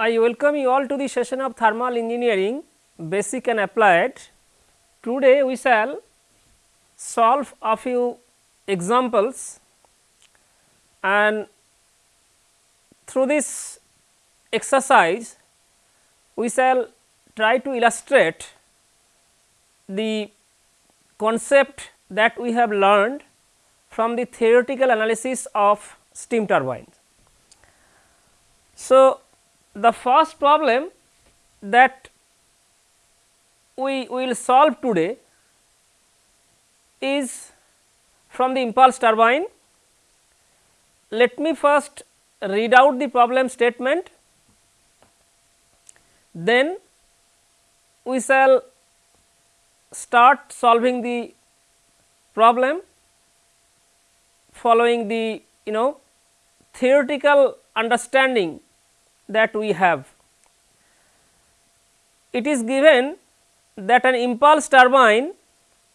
I welcome you all to the session of thermal engineering basic and applied. Today we shall solve a few examples and through this exercise we shall try to illustrate the concept that we have learned from the theoretical analysis of steam turbines. So, the first problem that we will solve today is from the impulse turbine. Let me first read out the problem statement, then we shall start solving the problem following the you know theoretical understanding that we have. It is given that an impulse turbine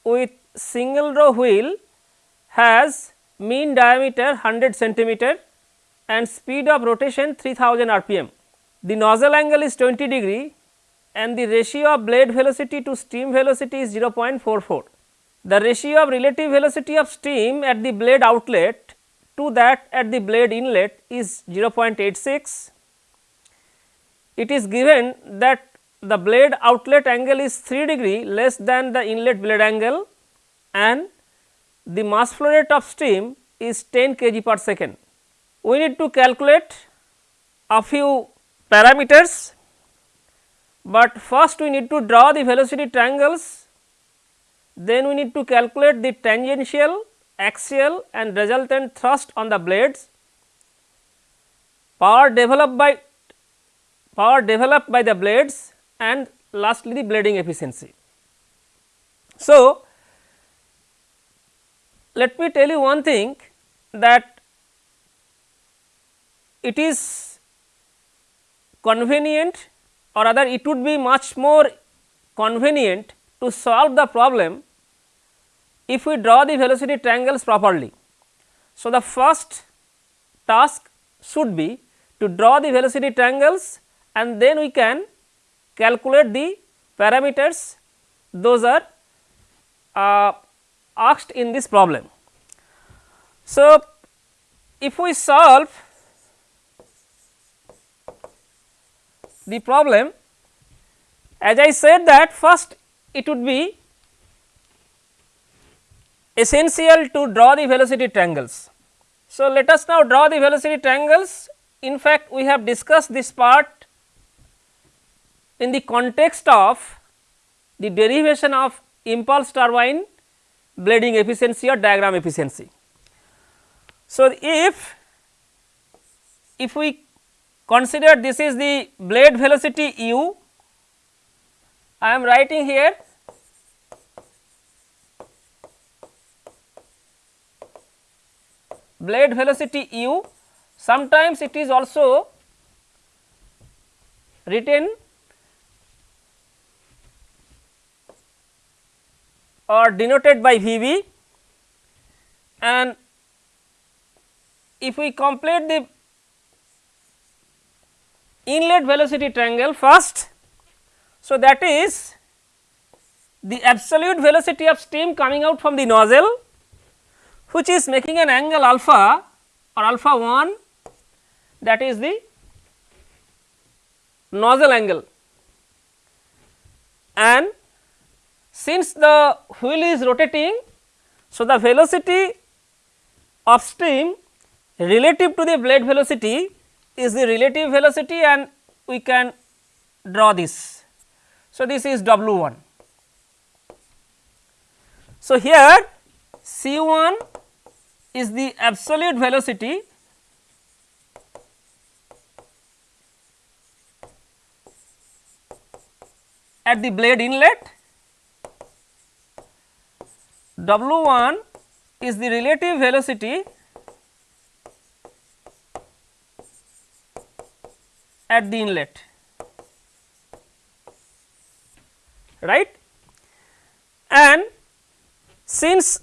with single row wheel has mean diameter 100 centimeter and speed of rotation 3000 rpm. The nozzle angle is 20 degree and the ratio of blade velocity to steam velocity is 0.44. The ratio of relative velocity of steam at the blade outlet to that at the blade inlet is 0.86. It is given that the blade outlet angle is 3 degree less than the inlet blade angle and the mass flow rate of steam is 10 kg per second. We need to calculate a few parameters, but first we need to draw the velocity triangles, then we need to calculate the tangential, axial and resultant thrust on the blades, power developed by power developed by the blades and lastly the blading efficiency. So, let me tell you one thing that it is convenient or rather it would be much more convenient to solve the problem if we draw the velocity triangles properly. So, the first task should be to draw the velocity triangles and then we can calculate the parameters those are uh, asked in this problem. So, if we solve the problem as I said that first it would be essential to draw the velocity triangles. So, let us now draw the velocity triangles in fact, we have discussed this part in the context of the derivation of impulse turbine blading efficiency or diagram efficiency. So, if if we consider this is the blade velocity u, I am writing here blade velocity u, sometimes it is also written or denoted by V v and if we complete the inlet velocity triangle first. So, that is the absolute velocity of steam coming out from the nozzle which is making an angle alpha or alpha 1 that is the nozzle angle and since the wheel is rotating, so the velocity of steam relative to the blade velocity is the relative velocity and we can draw this. So, this is W 1. So, here C 1 is the absolute velocity at the blade inlet W 1 is the relative velocity at the inlet right and since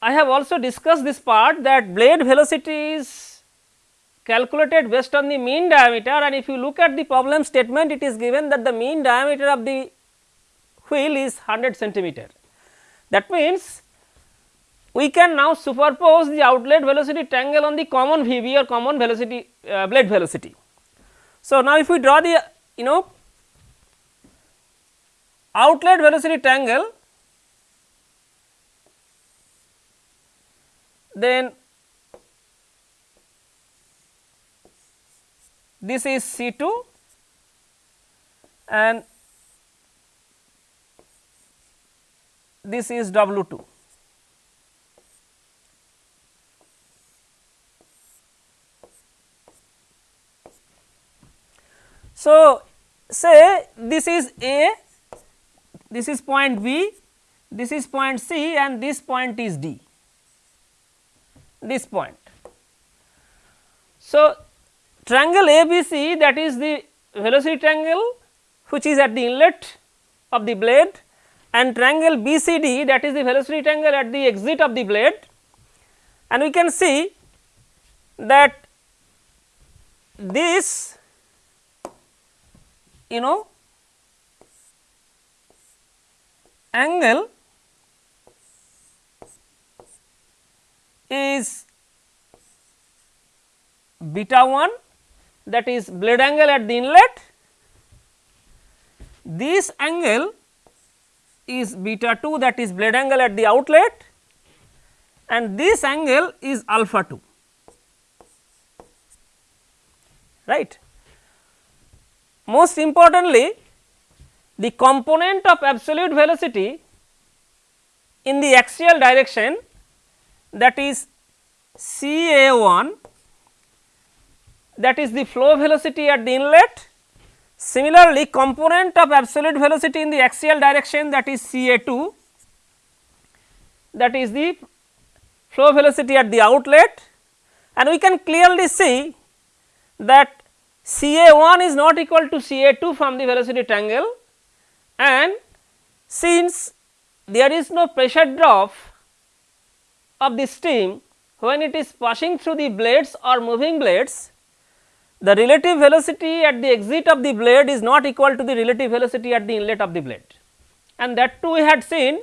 I have also discussed this part that blade velocity is calculated based on the mean diameter and if you look at the problem statement it is given that the mean diameter of the wheel is 100 centimeter. That means, we can now superpose the outlet velocity triangle on the common VB or common velocity uh, blade velocity. So, now if we draw the you know outlet velocity triangle then this is C 2 and this is W 2. So, say this is A, this is point B, this is point C and this point is D, this point. So, triangle ABC that is the velocity triangle which is at the inlet of the blade and triangle BCD that is the velocity triangle at the exit of the blade and we can see that this you know angle is beta 1 that is blade angle at the inlet. This angle is beta 2 that is blade angle at the outlet and this angle is alpha 2 right. Most importantly the component of absolute velocity in the axial direction that is C A 1 that is the flow velocity at the inlet Similarly, component of absolute velocity in the axial direction that is C A 2 that is the flow velocity at the outlet. And we can clearly see that C A 1 is not equal to C A 2 from the velocity triangle. And since there is no pressure drop of the steam when it is passing through the blades or moving blades the relative velocity at the exit of the blade is not equal to the relative velocity at the inlet of the blade and that too we had seen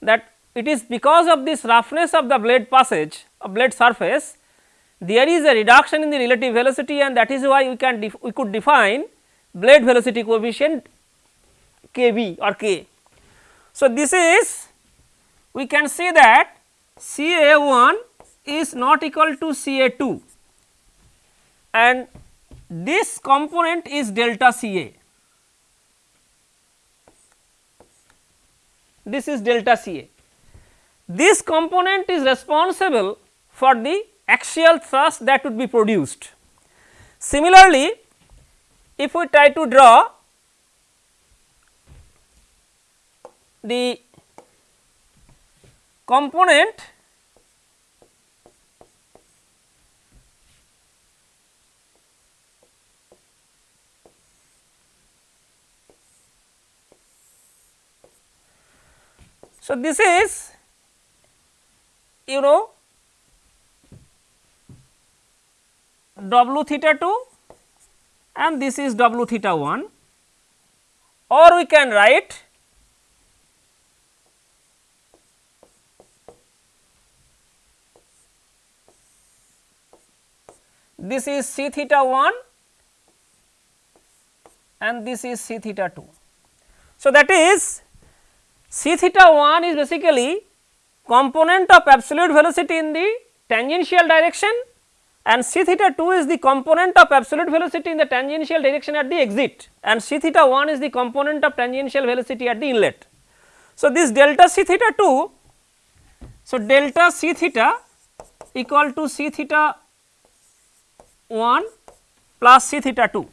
that it is because of this roughness of the blade passage of blade surface there is a reduction in the relative velocity and that is why we can we could define blade velocity coefficient kb or k. So, this is we can see that C A 1 is not equal to C A 2 and this component is delta C A. This is delta C A. This component is responsible for the axial thrust that would be produced. Similarly, if we try to draw the component So, this is you know w theta 2 and this is w theta 1 or we can write this is c theta 1 and this is c theta 2. So, that is C theta 1 is basically component of absolute velocity in the tangential direction and C theta 2 is the component of absolute velocity in the tangential direction at the exit and C theta 1 is the component of tangential velocity at the inlet. So, this delta C theta 2, so delta C theta equal to C theta 1 plus C theta 2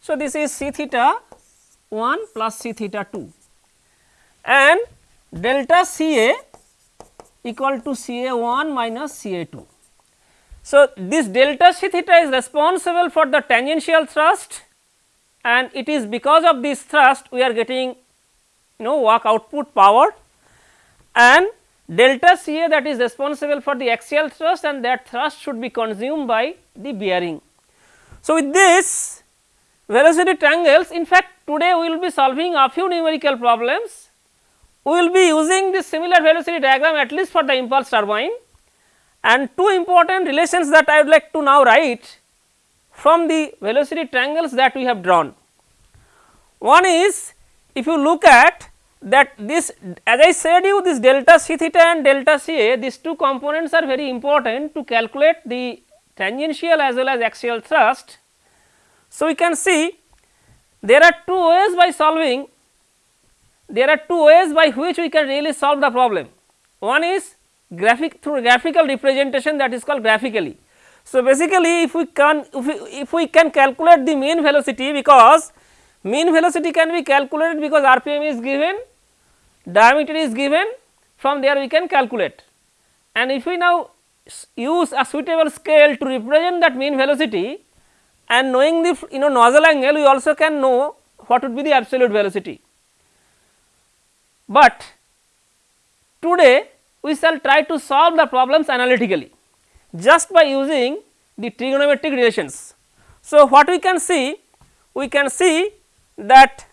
So, this is c theta 1 plus c theta 2 and delta C A equal to C A 1 minus C A 2. So, this delta C theta is responsible for the tangential thrust and it is because of this thrust we are getting you know work output power and delta Ca that is responsible for the axial thrust and that thrust should be consumed by the bearing. So, with this velocity triangles in fact today we will be solving a few numerical problems. We will be using this similar velocity diagram at least for the impulse turbine and two important relations that I would like to now write from the velocity triangles that we have drawn. One is if you look at that this as I said you this delta c theta and delta c a these two components are very important to calculate the tangential as well as axial thrust. So, we can see there are two ways by solving there are two ways by which we can really solve the problem. One is graphic through graphical representation that is called graphically. So, basically if we can if we, if we can calculate the mean velocity because mean velocity can be calculated because RPM is given, diameter is given from there we can calculate. And if we now use a suitable scale to represent that mean velocity and knowing the you know nozzle angle we also can know what would be the absolute velocity. But today we shall try to solve the problems analytically just by using the trigonometric relations. So, what we can see? We can see that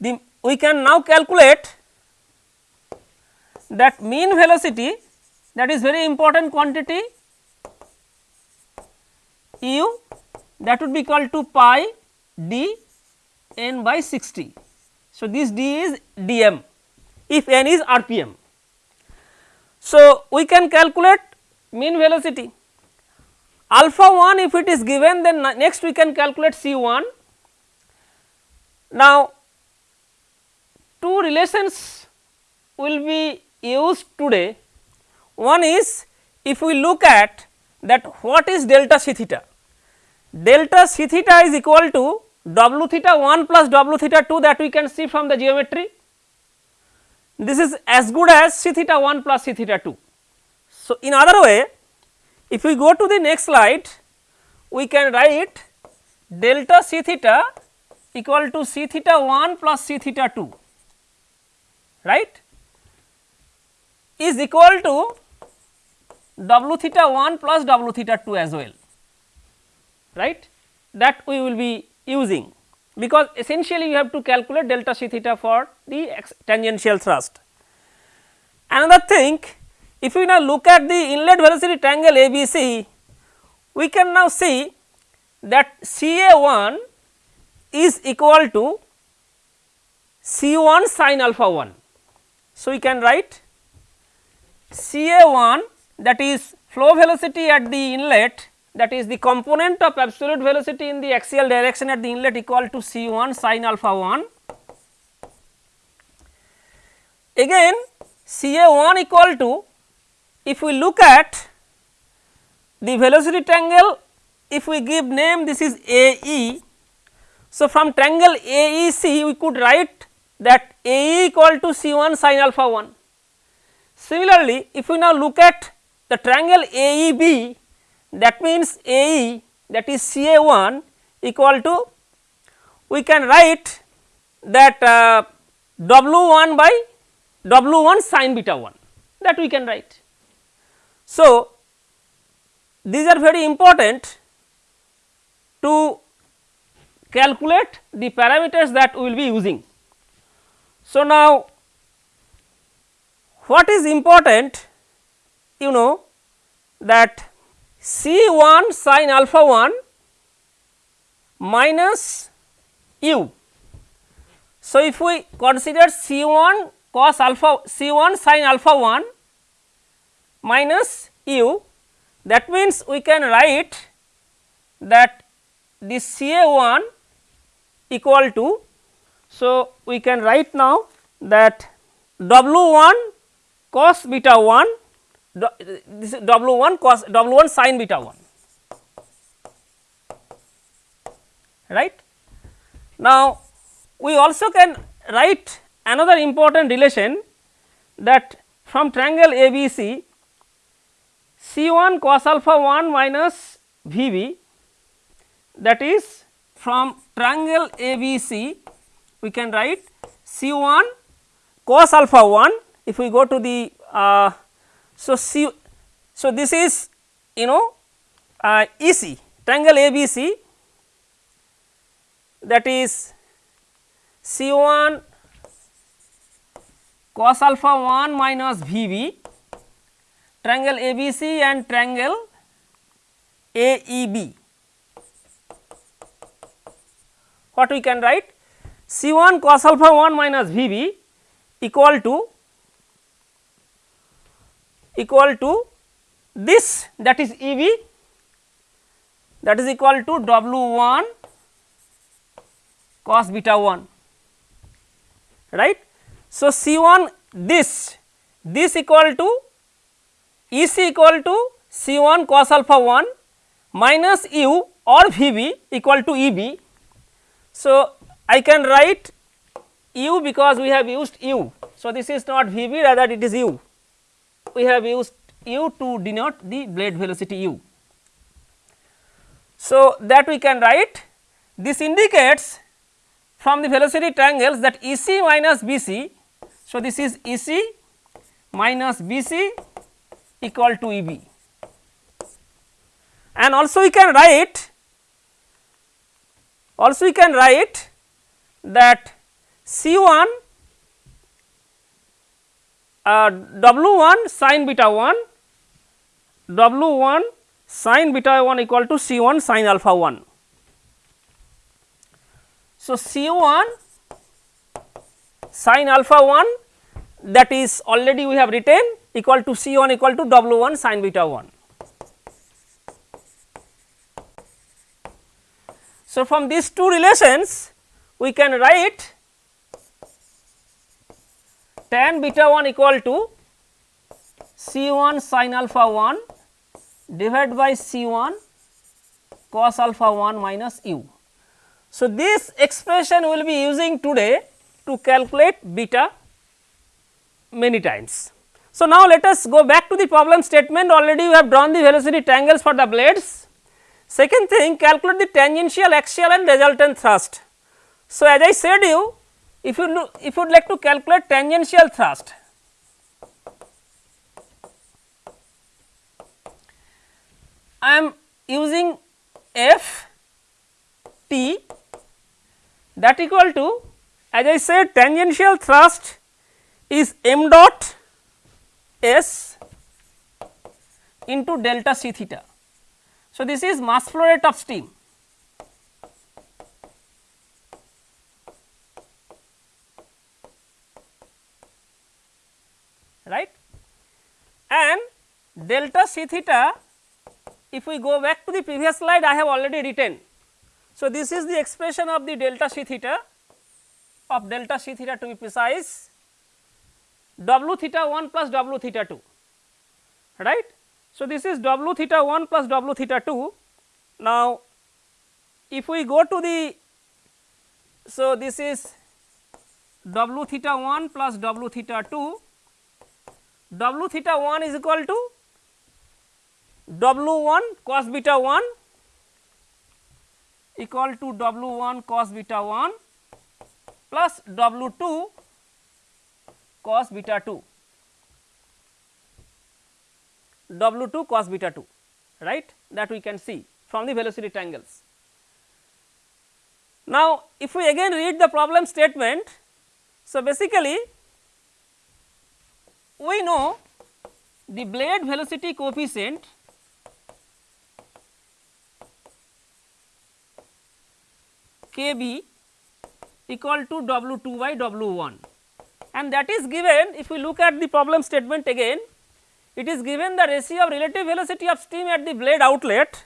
the we can now calculate that mean velocity that is very important quantity u that would be equal to pi d n by 60. So, this d is dm if n is rpm. So, we can calculate mean velocity alpha 1 if it is given then next we can calculate C 1. Now, two relations will be used today one is if we look at that what is delta c theta? Delta c theta is equal to w theta 1 plus w theta 2 that we can see from the geometry. This is as good as c theta 1 plus c theta 2. So, in other way if we go to the next slide we can write delta c theta equal to c theta 1 plus c theta 2 right? Is equal to w theta 1 plus w theta 2 as well right that we will be using because essentially you have to calculate delta c theta for the tangential thrust. Another thing if we now look at the inlet velocity triangle ABC, we can now see that C A 1 is equal to C 1 sin alpha 1. So, we can write C A 1 that is flow velocity at the inlet that is the component of absolute velocity in the axial direction at the inlet equal to C 1 sin alpha 1. Again C A 1 equal to if we look at the velocity triangle if we give name this is AE. So, from triangle AEC we could write that AE equal to C 1 sin alpha 1. Similarly, if we now look at the triangle AEB that means AE that is CA 1 equal to we can write that uh, W 1 by W 1 sin beta 1 that we can write. So, these are very important to calculate the parameters that we will be using. So, now what is important you know that C 1 sin alpha 1 minus u. So, if we consider C 1 cos alpha C 1 sin alpha 1 minus u that means we can write that this C A 1 equal to. So, we can write now that W 1 cos beta 1 this is W 1 cos W 1 sin beta 1 right. Now, we also can write another important relation that from triangle ABC C 1 cos alpha 1 minus V b that is from triangle ABC we can write C 1 cos alpha 1 if we go to the uh, so C so this is you know uh, EC triangle ABC that is C 1 cos alpha 1 minus V b triangle ABC and triangle AEB. What we can write? C 1 cos alpha 1 minus V b equal to equal to this that is E b that is equal to W 1 cos beta 1 right. So, C 1 this this equal to E c equal to C 1 cos alpha 1 minus u or V b equal to E b. So, I can write u because we have used u. So, this is not V b rather it is u. We have used u to denote the blade velocity u. So, that we can write this indicates from the velocity triangles that E c minus B c. So, this is E c minus B c equal to E b and also we can write also we can write that C 1 uh, W 1 sin beta 1 W 1 sin beta 1 equal to C 1 sin alpha 1. So, C 1 sin alpha 1 that is already we have written equal to C 1 equal to W 1 sin beta 1. So, from these two relations we can write tan beta 1 equal to C 1 sin alpha 1 divided by C 1 cos alpha 1 minus u. So, this expression we will be using today to calculate beta many times. So, now let us go back to the problem statement already we have drawn the velocity triangles for the blades. Second thing calculate the tangential axial and resultant thrust. So, as I said you if you look, if you would like to calculate tangential thrust I am using F T that equal to as I said tangential thrust is m dot s into delta c theta. So, this is mass flow rate of steam right and delta c theta if we go back to the previous slide I have already written. So, this is the expression of the delta c theta of delta c theta to be precise w theta 1 plus w theta 2 right. So, this is w theta 1 plus w theta 2. Now, if we go to the so this is w theta 1 plus w theta 2 w theta 1 is equal to w 1 cos beta 1 equal to w 1 cos beta 1 plus w 2 cos beta 2 w 2 cos beta 2 right that we can see from the velocity triangles. Now, if we again read the problem statement, so basically we know the blade velocity coefficient k b equal to W 2 by W 1 and that is given if we look at the problem statement again it is given the ratio of relative velocity of steam at the blade outlet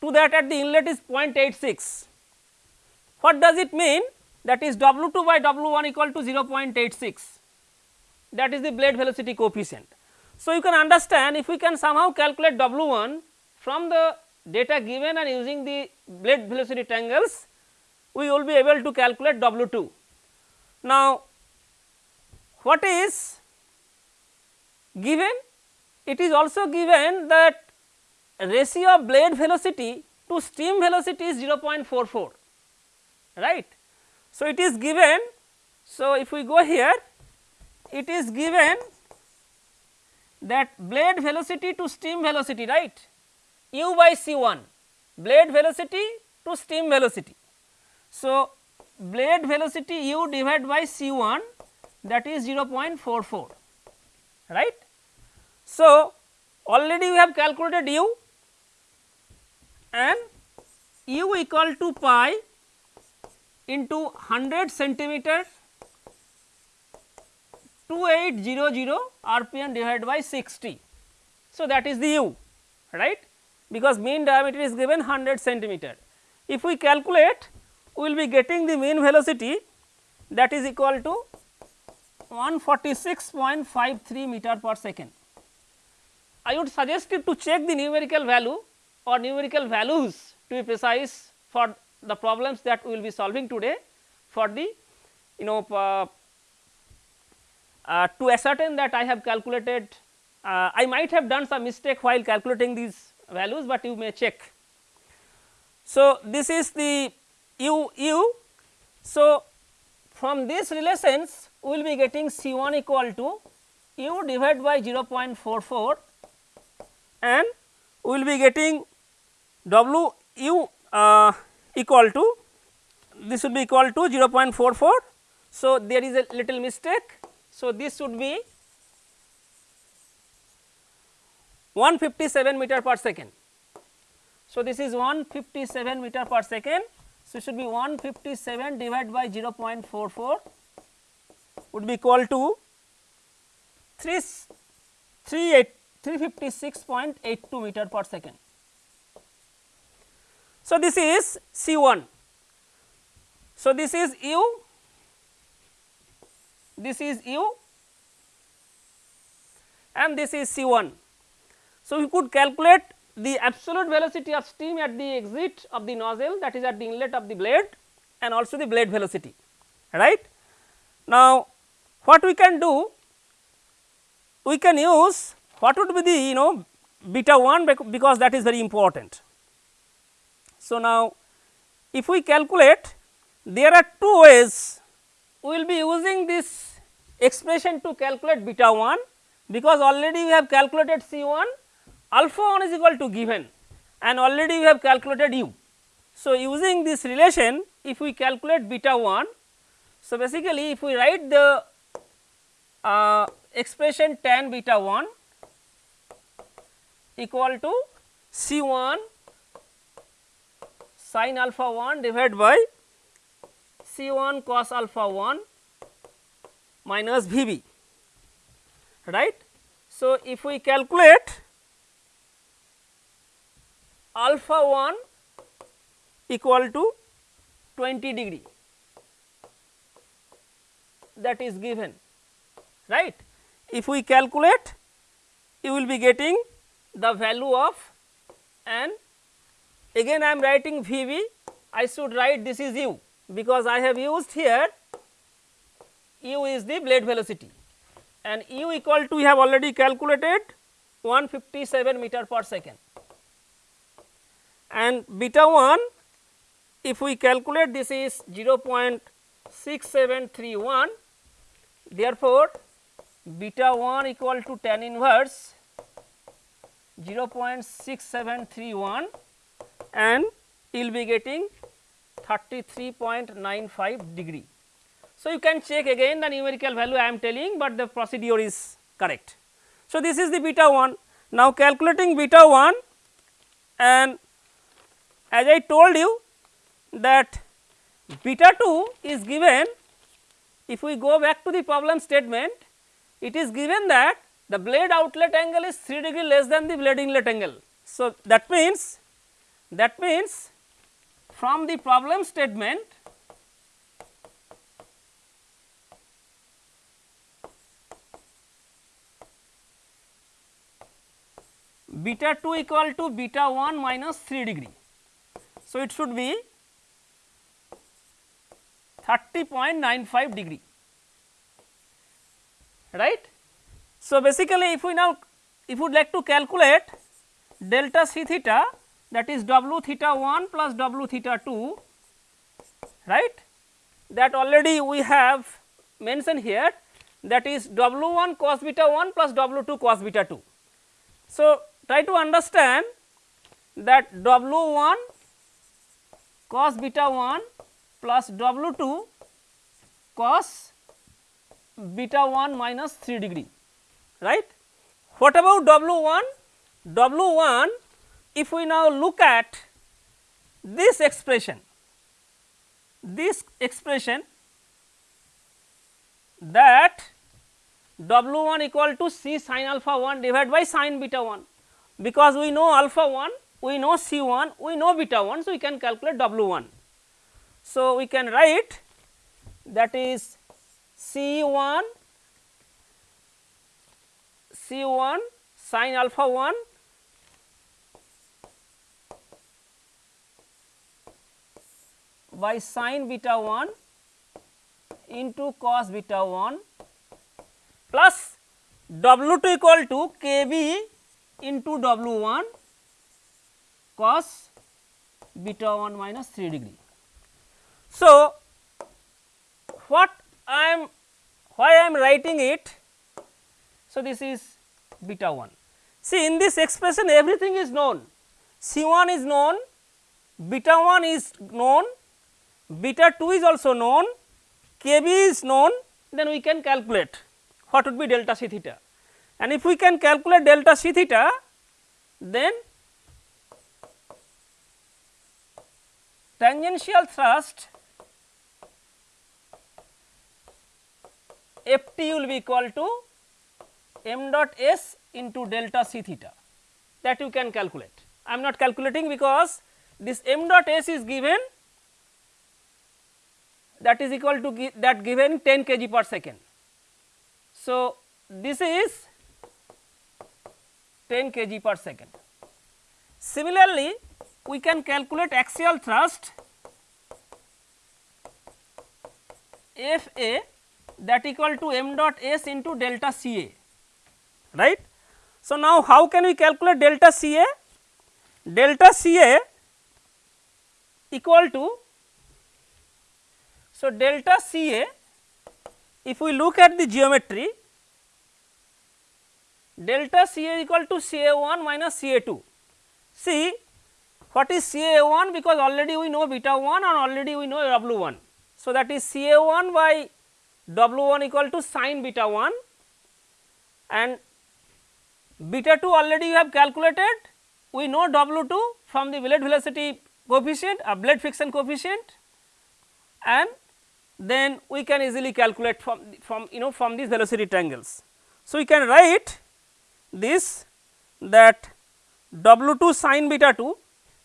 to that at the inlet is 0.86. What does it mean? That is W 2 by W 1 equal to 0.86 that is the blade velocity coefficient. So, you can understand if we can somehow calculate W 1 from the data given and using the blade velocity triangles, we will be able to calculate W 2. Now, what is given? It is also given that ratio of blade velocity to steam velocity is 0.44 right. So, it is given. So, if we go here it is given that blade velocity to steam velocity right u by c 1 blade velocity to steam velocity. So, blade velocity u divided by c 1 that is 0.44 right. So, already we have calculated u and u equal to pi into 100 centimeter 2800 rpm divided by 60. So, that is the u right because mean diameter is given 100 centimeter. If we calculate we will be getting the mean velocity that is equal to 146.53 meter per second. I would suggest you to check the numerical value or numerical values to be precise for the problems that we will be solving today for the you know uh, uh, to ascertain that I have calculated uh, I might have done some mistake while calculating these values, but you may check. So, this is the u u. So, from these relations we will be getting C 1 equal to u divided by 0.44 and we will be getting W u uh, equal to this would be equal to 0.44. So, there is a little mistake. So, this should be 157 meter per second. So, this is 157 meter per second. So, it should be 157 divided by 0.44 would be equal to 3 356.82 meter per second. So, this is C 1. So, this is u, this is u and this is C 1. So, we could calculate the absolute velocity of steam at the exit of the nozzle that is at the inlet of the blade and also the blade velocity right. Now, what we can do we can use what would be the you know beta 1 because that is very important. So, now if we calculate there are two ways we will be using this expression to calculate beta 1 because already we have calculated C 1 alpha 1 is equal to given and already we have calculated u. So, using this relation if we calculate beta 1, so basically if we write the uh, expression tan beta 1 equal to C 1 sin alpha 1 divided by C 1 cos alpha 1 minus V b right. So, if we calculate alpha 1 equal to 20 degree that is given right. If we calculate you will be getting the value of and again I am writing V b I should write this is u because I have used here u is the blade velocity. And u equal to we have already calculated 157 meter per second. And beta 1 if we calculate this is 0.6731 therefore, beta 1 equal to tan inverse 0.6731 and you will be getting 33.95 degree. So, you can check again the numerical value I am telling, but the procedure is correct. So, this is the beta 1. Now, calculating beta 1 and as I told you that beta 2 is given if we go back to the problem statement it is given that the blade outlet angle is 3 degree less than the blade inlet angle. So, that means that means from the problem statement beta 2 equal to beta 1 minus 3 degree. So, it should be 30.95 degree right. So, basically if we now if we would like to calculate delta c theta that is w theta 1 plus w theta 2 right that already we have mentioned here that is W 1 cos beta 1 plus W 2 cos beta 2. So, try to understand that W 1 cos beta 1 plus W 2 cos beta 1 minus 3 degree right. What about W 1? W 1 if we now look at this expression, this expression that W 1 equal to C sin alpha 1 divided by sin beta 1 because we know alpha 1, we know C 1, we know beta 1. So, we can calculate W 1. So, we can write that is C 1 C 1 sin alpha 1 by sin beta 1 into cos beta 1 plus W 2 equal to k b into W 1 cos beta 1 minus 3 degree. So, what I am why I am writing it. So, this is beta 1. See in this expression everything is known C 1 is known, beta 1 is known, beta 2 is also known, k b is known then we can calculate what would be delta c theta and if we can calculate delta c theta then tangential thrust F t will be equal to m dot s into delta c theta that you can calculate. I am not calculating because this m dot s is given that is equal to gi that given 10 kg per second. So, this is 10 kg per second. Similarly, we can calculate axial thrust F A that equal to m dot s into delta C A right. So, now how can we calculate delta C A? Delta C A equal to so delta C A if we look at the geometry delta C A equal to C A 1 minus C A 2. See what is C A 1 because already we know beta 1 and already we know W 1. So, that is C A 1 by W 1 equal to sin beta 1 and beta 2 already you have calculated we know W 2 from the blade velocity coefficient uh, a blade friction coefficient and then we can easily calculate from from you know from these velocity triangles. So, we can write this that W 2 sin beta 2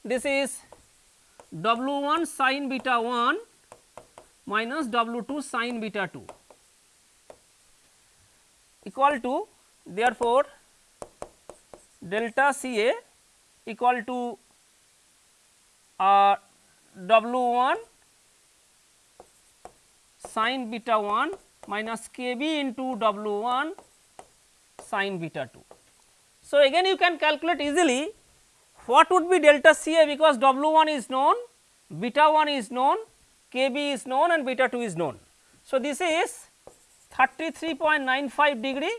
this is W 1 sin beta 1 minus W 2 sin beta 2 equal to therefore, delta C A equal to uh, W 1 sin beta 1 minus k b into W 1 sin beta 2. So, again you can calculate easily what would be delta C A because W 1 is known, beta 1 is known, k b is known and beta 2 is known. So, this is 33.95 degree,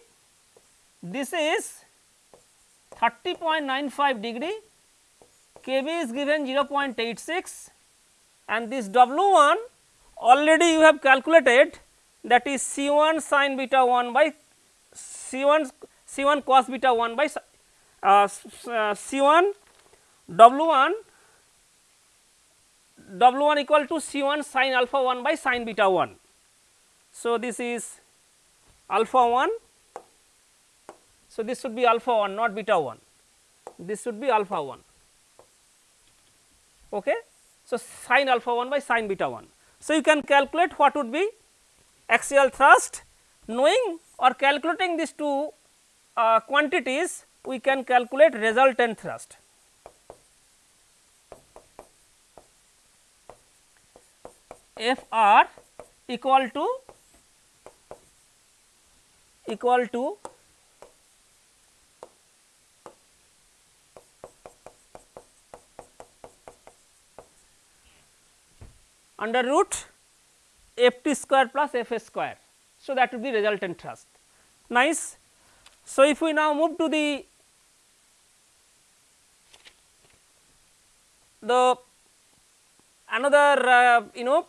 this is 30.95 degree, k b is given 0.86 and this W 1 already you have calculated that is C 1 sin beta 1 by C 1 C 1 cos beta 1 by uh, uh, C 1 W 1 W 1 equal to C 1 sin alpha 1 by sin beta 1. So, this is alpha 1. So, this should be alpha 1 not beta 1, this should be alpha 1. Okay. So, sin alpha 1 by sin beta 1. So, you can calculate what would be axial thrust knowing or calculating these two uh, quantities we can calculate resultant thrust. F r equal to equal to under root f t square plus f s square. So, that would be resultant thrust nice. So, if we now move to the the another uh, you know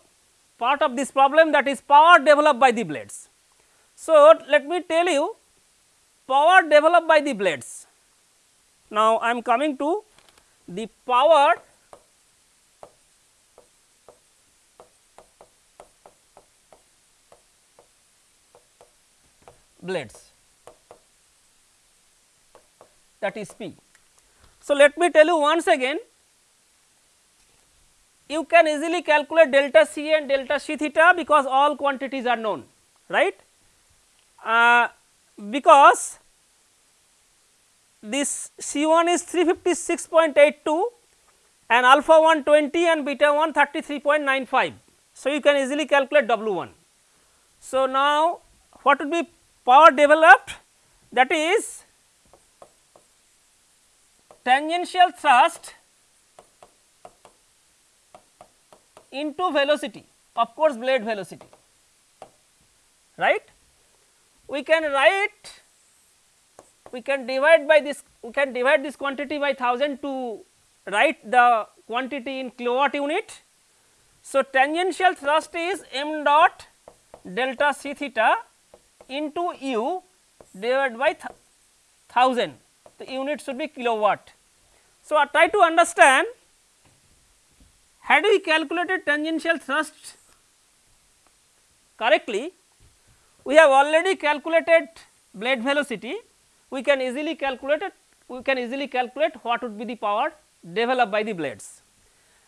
part of this problem that is power developed by the blades. So, let me tell you power developed by the blades. Now, I am coming to the power blades that is P. So, let me tell you once again you can easily calculate delta C and delta C theta because all quantities are known right uh, because this C 1 is 356.82 and alpha 1 20 and beta 1 33.95. So, you can easily calculate W 1. So, now what would be power developed that is tangential thrust into velocity of course blade velocity right. We can write we can divide by this we can divide this quantity by 1000 to write the quantity in kilowatt unit. So, tangential thrust is m dot delta c theta into u divided by 1000 the unit should be kilowatt. So, I try to understand had we calculated tangential thrust correctly we have already calculated blade velocity we can easily calculate it we can easily calculate what would be the power developed by the blades.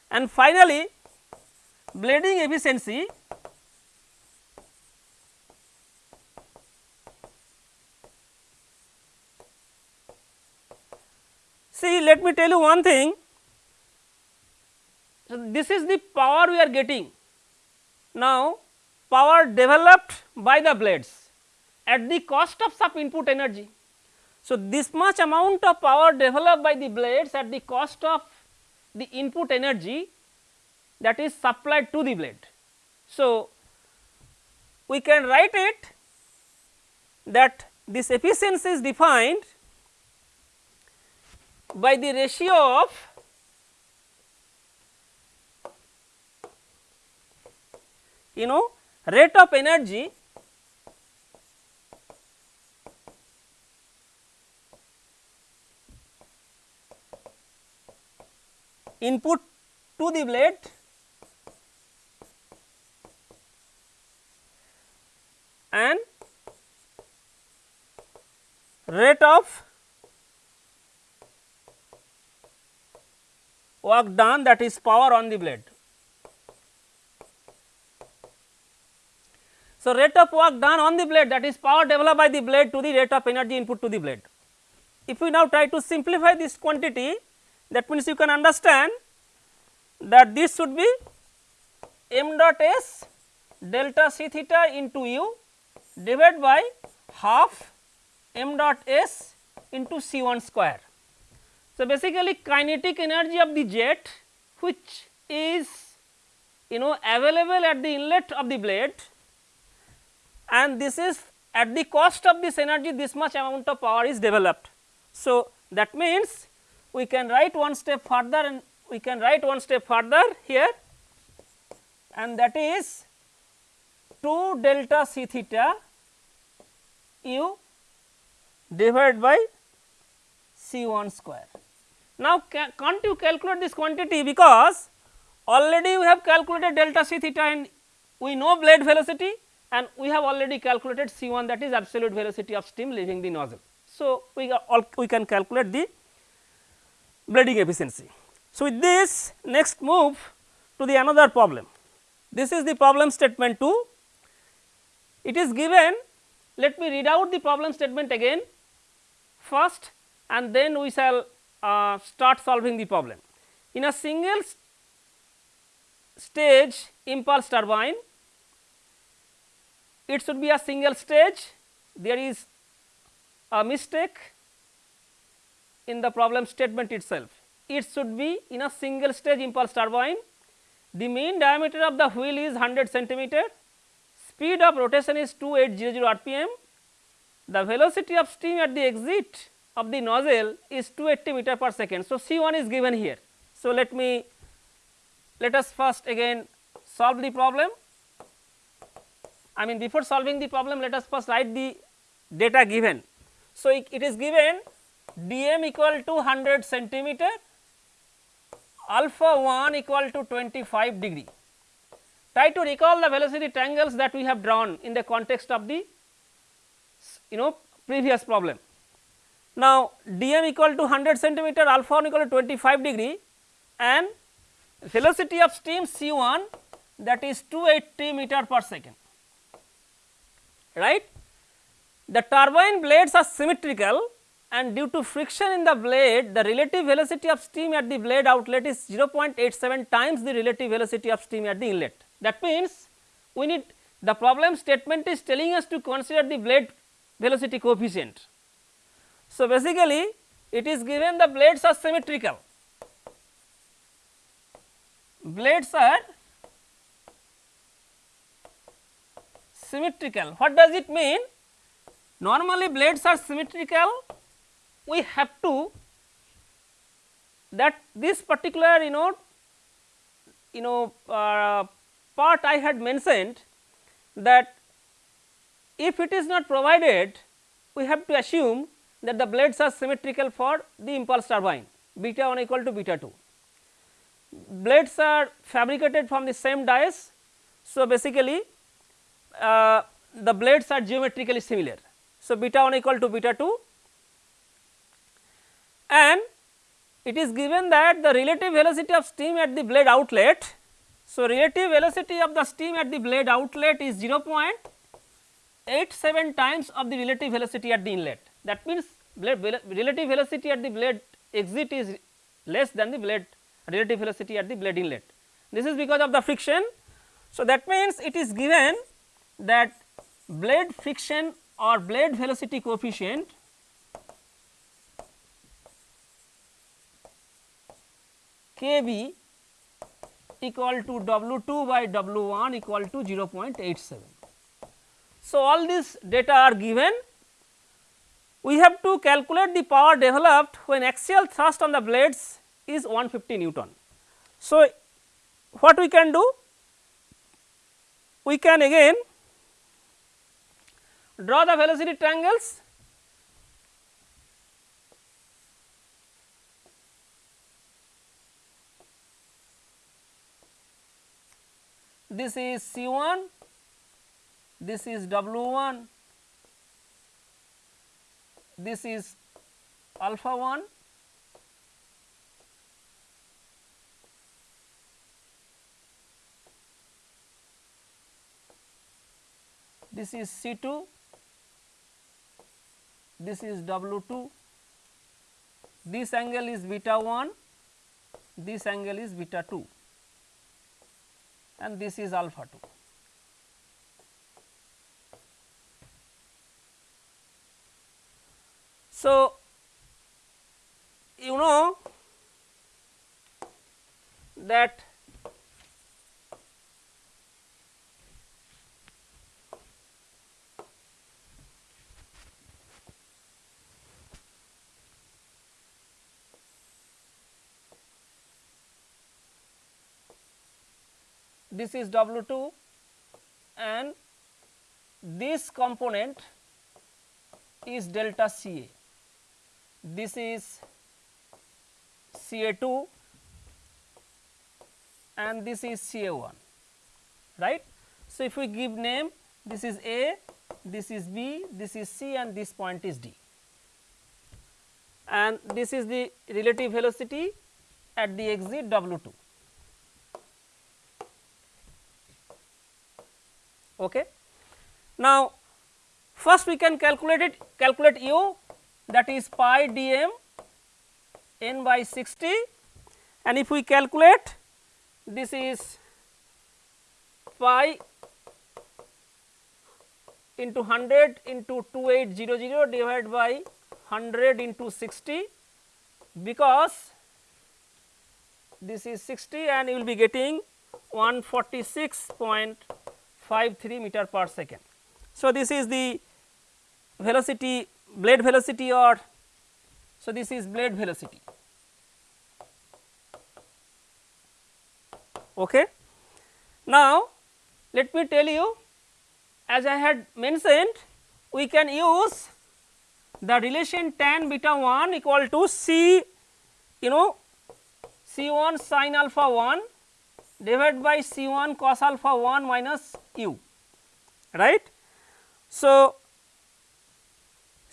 And finally, blading efficiency See let me tell you one thing, so this is the power we are getting. Now power developed by the blades at the cost of some input energy. So this much amount of power developed by the blades at the cost of the input energy that is supplied to the blade. So we can write it that this efficiency is defined by the ratio of you know rate of energy input to the blade and rate of work done that is power on the blade. So, rate of work done on the blade that is power developed by the blade to the rate of energy input to the blade. If we now try to simplify this quantity that means you can understand that this should be m dot s delta c theta into u divided by half m dot s into c 1 square. So, basically kinetic energy of the jet which is you know available at the inlet of the blade and this is at the cost of this energy this much amount of power is developed. So, that means we can write one step further and we can write one step further here and that is 2 delta c theta u divided by c 1 square. Now, ca can't you calculate this quantity because already we have calculated delta c theta and we know blade velocity and we have already calculated C 1 that is absolute velocity of steam leaving the nozzle. So, we we can calculate the blading efficiency. So, with this next move to the another problem. This is the problem statement 2. It is given let me read out the problem statement again first and then we shall uh, start solving the problem. In a single st stage impulse turbine, it should be a single stage, there is a mistake in the problem statement itself. It should be in a single stage impulse turbine, the mean diameter of the wheel is 100 centimeter, speed of rotation is 2800 rpm, the velocity of steam at the exit of the nozzle is 280 meter per second. So, C 1 is given here. So, let me let us first again solve the problem. I mean before solving the problem let us first write the data given. So, it, is given dm equal to 100 centimeter alpha 1 equal to 25 degree. Try to recall the velocity triangles that we have drawn in the context of the you know previous problem. Now, dm equal to 100 centimeter alpha 1 equal to 25 degree and velocity of steam C 1 that is 280 meter per second right. The turbine blades are symmetrical and due to friction in the blade the relative velocity of steam at the blade outlet is 0.87 times the relative velocity of steam at the inlet. That means, we need the problem statement is telling us to consider the blade velocity coefficient. So, basically it is given the blades are symmetrical, blades are symmetrical. What does it mean? Normally blades are symmetrical, we have to that this particular you know you know uh, part I had mentioned that if it is not provided we have to assume that the blades are symmetrical for the impulse turbine beta 1 equal to beta 2. Blades are fabricated from the same dies. So, basically uh, the blades are geometrically similar. So, beta 1 equal to beta 2 and it is given that the relative velocity of steam at the blade outlet. So, relative velocity of the steam at the blade outlet is 0.87 times of the relative velocity at the inlet. That means, blade relative velocity at the blade exit is less than the blade relative velocity at the blade inlet. This is because of the friction. So, that means it is given that blade friction or blade velocity coefficient Kb equal to W 2 by W 1 equal to 0.87. So, all these data are given. We have to calculate the power developed when axial thrust on the blades is 150 Newton. So, what we can do? We can again draw the velocity triangles this is C 1, this is W 1, this is alpha 1 this is C 2 this is W 2, this angle is beta 1, this angle is beta 2 and this is alpha 2. So, you know that this is W 2 and this component is delta C A. This is C A 2 and this is C A 1 right. So, if we give name this is A, this is B, this is C and this point is D and this is the relative velocity at the exit W 2. Okay. Now, first we can calculate it calculate u that is pi dm n by 60 and if we calculate this is pi into 100 into 2800 divided by 100 into 60 because this is 60 and you will be getting 146.53 meter per second. So, this is the velocity blade velocity or so this is blade velocity. Okay. Now, let me tell you as I had mentioned we can use the relation tan beta 1 equal to C you know C 1 sin alpha 1 divided by C 1 cos alpha 1 minus u right. So,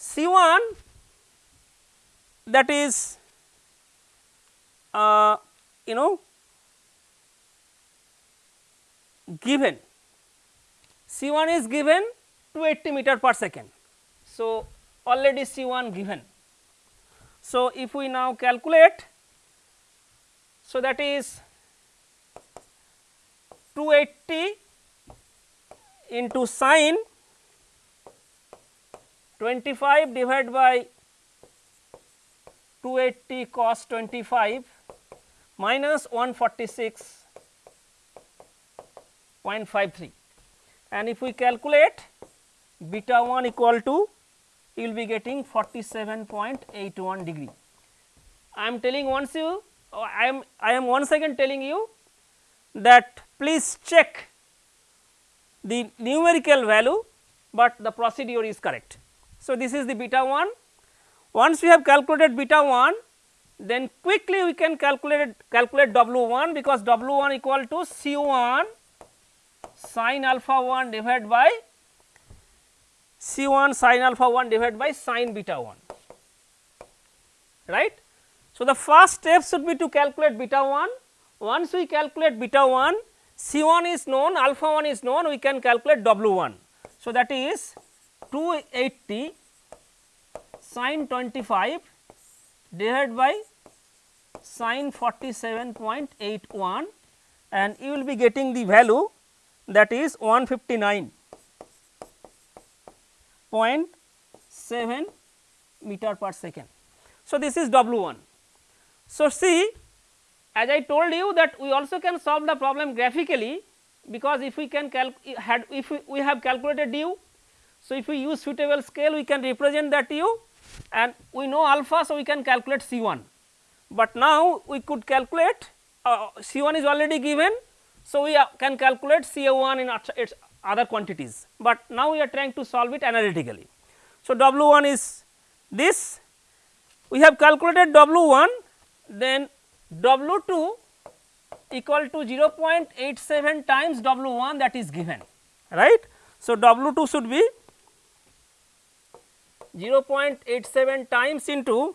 C 1 that is uh, you know given C 1 is given 280 meter per second. So, already C 1 given. So, if we now calculate, so that is 280 into sine 25 divided by 280 cos 25 minus 146.53 and if we calculate beta 1 equal to you will be getting 47.81 degree. I am telling once you I am I am once again telling you that please check the numerical value, but the procedure is correct. So, this is the beta 1 once we have calculated beta 1 then quickly we can calculate calculate W 1 because W 1 equal to C 1 sin alpha 1 divided by C 1 sin alpha 1 divided by sin beta 1 right. So, the first step should be to calculate beta 1 once we calculate beta 1 C 1 is known alpha 1 is known we can calculate W 1. So, that is 280 sin 25 divided by sin 47.81 and you will be getting the value that is 159.7 meter per second. So, this is W 1. So, see as I told you that we also can solve the problem graphically because if we can if we have calculated u. So, if we use suitable scale we can represent that u and we know alpha. So, we can calculate C 1, but now we could calculate uh, C 1 is already given. So, we uh, can calculate C A 1 in its other quantities, but now we are trying to solve it analytically. So, W 1 is this we have calculated W 1 then W 2 equal to 0.87 times W 1 that is given right. So, W 2 should be 0.87 times into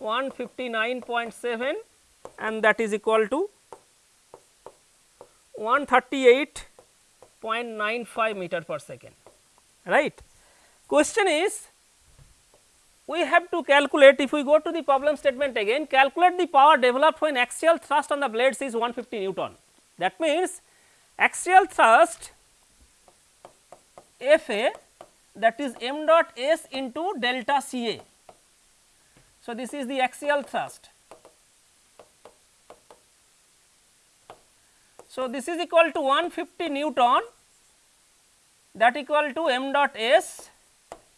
159.7 and that is equal to 138.95 meter per second right. Question is we have to calculate if we go to the problem statement again calculate the power developed when axial thrust on the blades is 150 Newton. That means, axial thrust F A that is m dot s into delta C A. So, this is the axial thrust. So, this is equal to 150 Newton that equal to m dot s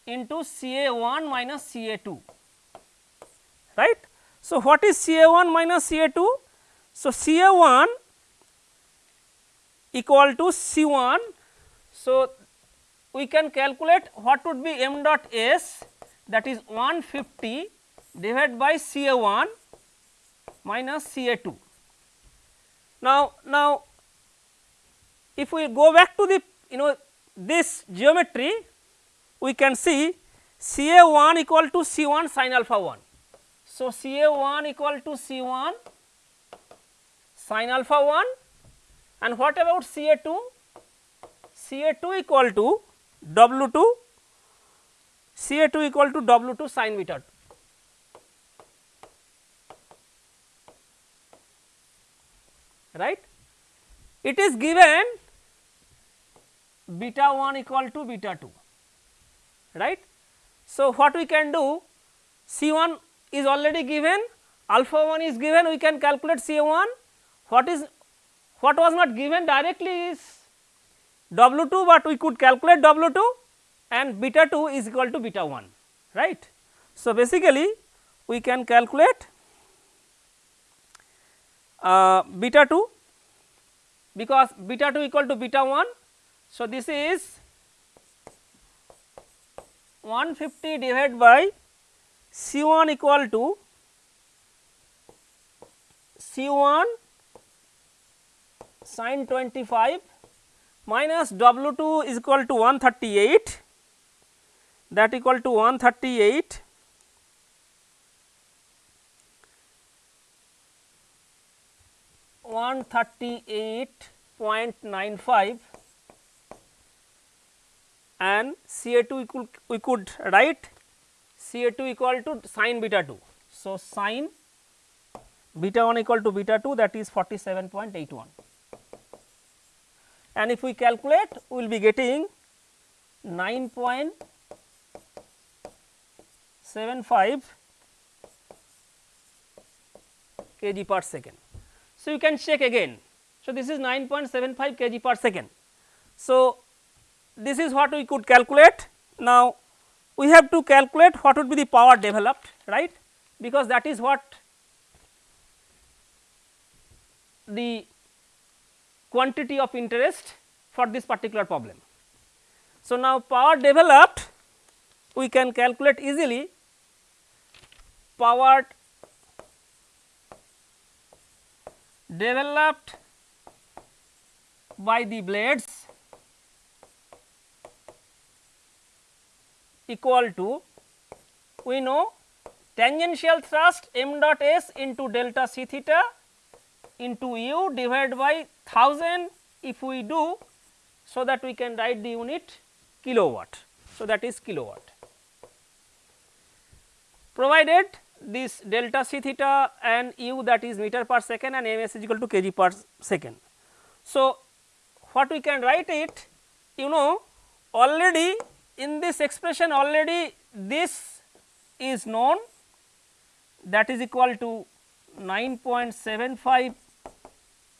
into C A 1 minus C A 2 right. So, what is C A 1 minus C A 2? So, C A 1 equal to C 1. So, we can calculate what would be m dot s that is 150 divided by C A 1 minus C A 2. Now, now if we go back to the you know this geometry we can see C A 1 equal to C 1 sin alpha 1. So, C A 1 equal to C 1 sin alpha 1 and what about C A 2? C A 2 equal to W 2 C A 2 equal to W 2 sin beta 2. right. It is given beta 1 equal to beta 2 right. So, what we can do C 1 is already given alpha 1 is given we can calculate C 1 what is what was not given directly is W 2, but we could calculate W 2 and beta 2 is equal to beta 1 right. So, basically we can calculate uh, beta 2 because beta 2 equal to beta 1. So, this is 150 divided by C 1 equal to C 1 sin 25 minus W 2 is equal to 138 that equal to 138 138.95 and C A 2 equal we could write C A 2 equal to sin beta 2. So, sin beta 1 equal to beta 2 that is 47.81 and if we calculate we will be getting 9.75 kg per second. So, you can check again. So, this is 9.75 kg per second. So, this is what we could calculate. Now, we have to calculate what would be the power developed right because that is what the quantity of interest for this particular problem. So, now power developed we can calculate easily power developed by the blades equal to we know tangential thrust m dot s into delta c theta into u divided by 1000 if we do so that we can write the unit kilowatt. So, that is kilowatt provided this delta c theta and u that is meter per second and ms is equal to kg per second. So, what we can write it you know already in this expression already this is known that is equal to 9.75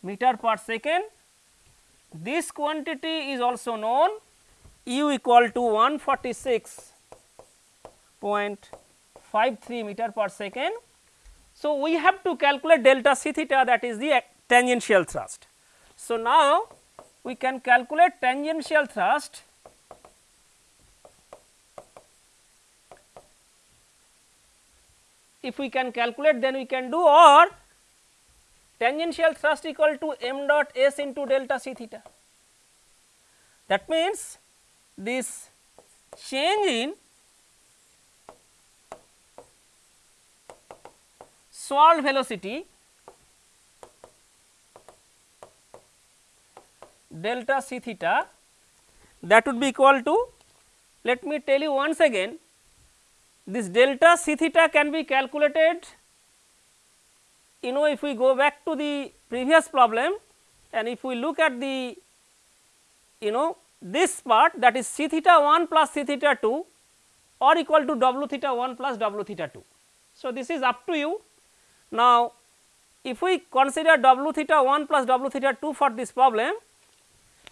meter per second. This quantity is also known u equal to 146.53 meter per second. So, we have to calculate delta c theta that is the tangential thrust. So, now we can calculate tangential thrust if we can calculate then we can do or tangential thrust equal to m dot s into delta c theta. That means, this change in swirl velocity delta c theta that would be equal to let me tell you once again this delta c theta can be calculated you know if we go back to the previous problem and if we look at the you know this part that is c theta 1 plus c theta 2 or equal to w theta 1 plus w theta 2. So, this is up to you. Now, if we consider w theta 1 plus w theta 2 for this problem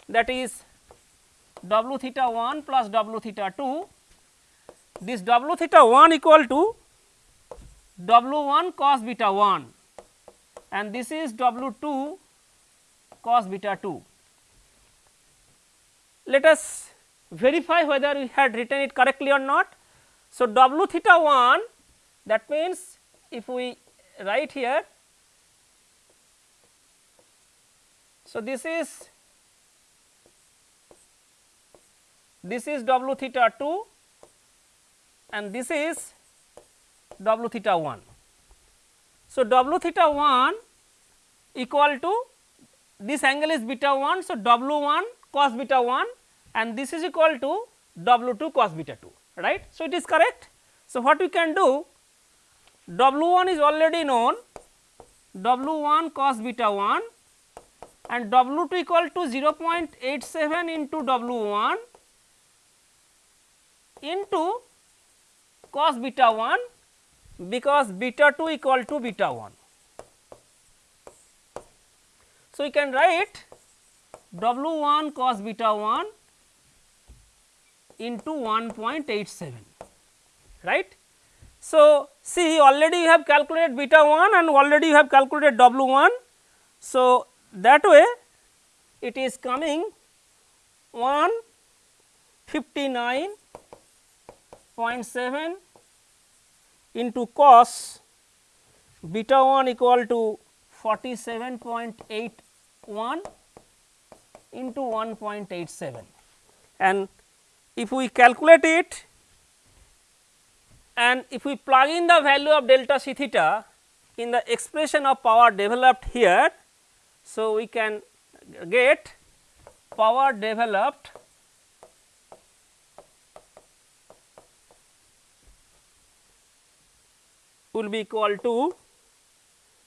that is w theta 1 plus w theta 2 this w theta 1 equal to w 1 cos beta 1 and this is W 2 cos beta 2. Let us verify whether we had written it correctly or not. So, W theta 1 that means if we write here. So, this is this is W theta 2 and this is W theta 1. So, W theta 1 equal to this angle is beta 1. So, W 1 cos beta 1 and this is equal to W 2 cos beta 2 right. So, it is correct. So, what we can do W 1 is already known W 1 cos beta 1 and W 2 equal to 0.87 into W 1 into cos beta 1 because beta 2 equal to beta 1. So, we can write W 1 cos beta 1 into 1.87 right. So, see already you have calculated beta 1 and already you have calculated W 1. So, that way it is coming 159.7 into cos beta 1 equal to 47.81 into 1.87 and if we calculate it and if we plug in the value of delta c theta in the expression of power developed here. So, we can get power developed will be equal to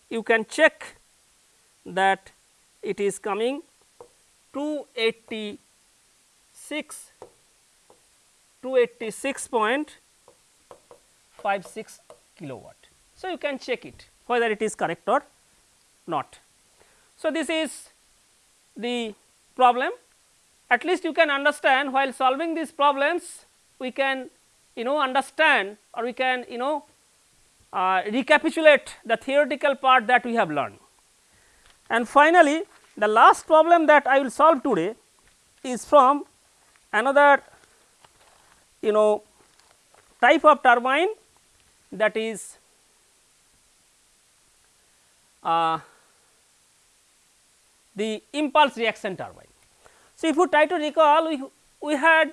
you can check that it is coming 286 286.56 kilowatt. So, you can check it whether it is correct or not. So, this is the problem at least you can understand while solving these problems we can you know understand or we can you know uh, recapitulate the theoretical part that we have learned. And finally, the last problem that I will solve today is from another you know type of turbine that is uh, the impulse reaction turbine. So, if you try to recall we, we had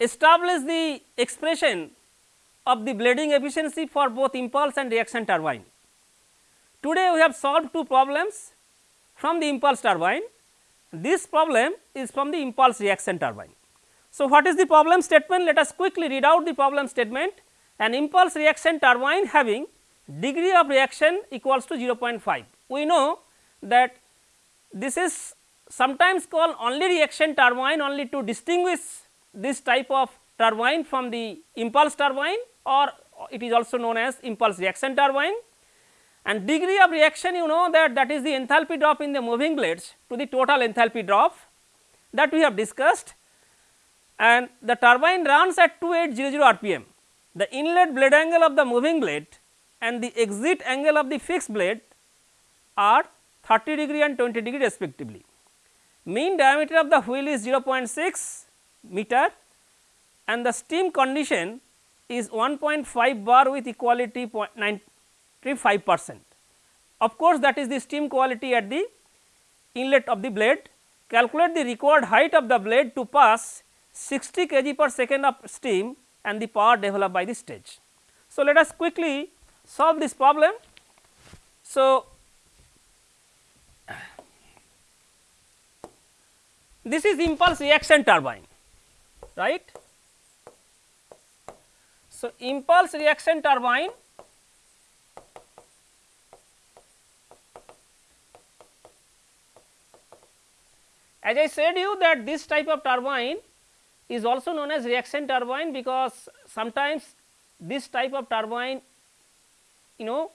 established the expression of the blading efficiency for both impulse and reaction turbine. Today, we have solved two problems from the impulse turbine. This problem is from the impulse reaction turbine. So, what is the problem statement? Let us quickly read out the problem statement. An impulse reaction turbine having degree of reaction equals to 0.5. We know that this is sometimes called only reaction turbine only to distinguish this type of turbine from the impulse turbine or it is also known as impulse reaction turbine and degree of reaction you know that that is the enthalpy drop in the moving blades to the total enthalpy drop that we have discussed and the turbine runs at 2800 rpm. The inlet blade angle of the moving blade and the exit angle of the fixed blade are 30 degree and 20 degree respectively. Mean diameter of the wheel is 0.6 meter and the steam condition is 1.5 bar with equality 0.95 percent. Of course, that is the steam quality at the inlet of the blade. Calculate the required height of the blade to pass 60 kg per second of steam and the power developed by the stage. So, let us quickly solve this problem. So, this is impulse reaction turbine right. So, impulse reaction turbine as I said you that this type of turbine is also known as reaction turbine because sometimes this type of turbine you know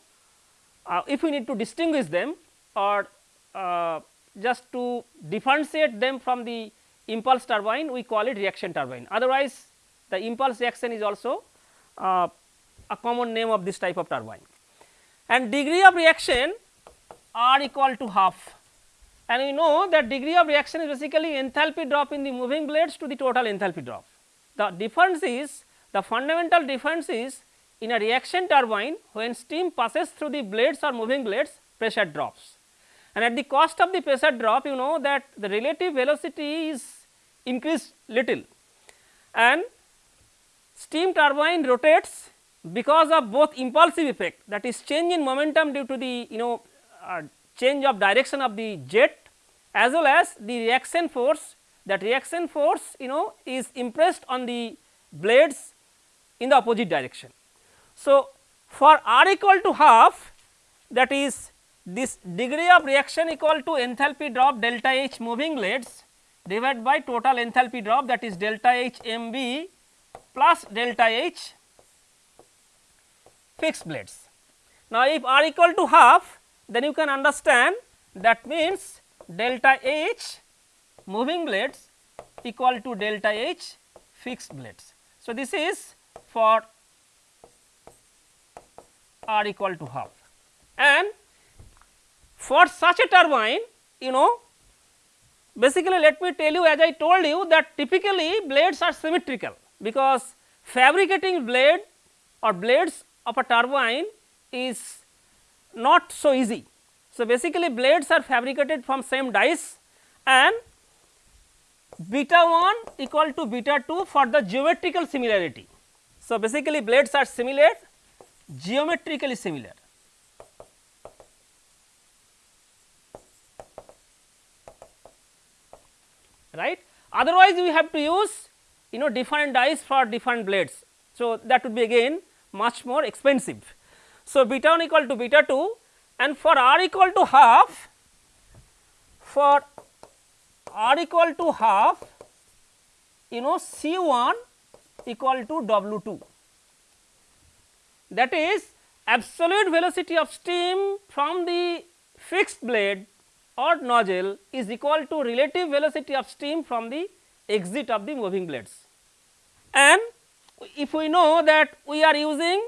uh, if we need to distinguish them or uh, just to differentiate them from the impulse turbine we call it reaction turbine. Otherwise the impulse reaction is also uh, a common name of this type of turbine. And degree of reaction are equal to half and we know that degree of reaction is basically enthalpy drop in the moving blades to the total enthalpy drop. The difference is the fundamental difference is in a reaction turbine when steam passes through the blades or moving blades pressure drops and at the cost of the pressure drop you know that the relative velocity is increased little and steam turbine rotates because of both impulsive effect that is change in momentum due to the you know uh, change of direction of the jet as well as the reaction force that reaction force you know is impressed on the blades in the opposite direction. So, for r equal to half that is this degree of reaction equal to enthalpy drop delta H moving blades divided by total enthalpy drop that is delta H m b plus delta H fixed blades. Now, if r equal to half then you can understand that means delta H moving blades equal to delta H fixed blades. So, this is for R equal to half and for such a turbine you know basically let me tell you as I told you that typically blades are symmetrical because fabricating blade or blades of a turbine is not so easy. So, basically blades are fabricated from same dies and beta 1 equal to beta 2 for the geometrical similarity. So, basically blades are similar geometrically similar. right otherwise we have to use you know different dies for different blades. So, that would be again much more expensive. So, beta 1 equal to beta 2 and for r equal to half for r equal to half you know C 1 equal to W 2 that is absolute velocity of steam from the fixed blade or nozzle is equal to relative velocity of steam from the exit of the moving blades. And if we know that we are using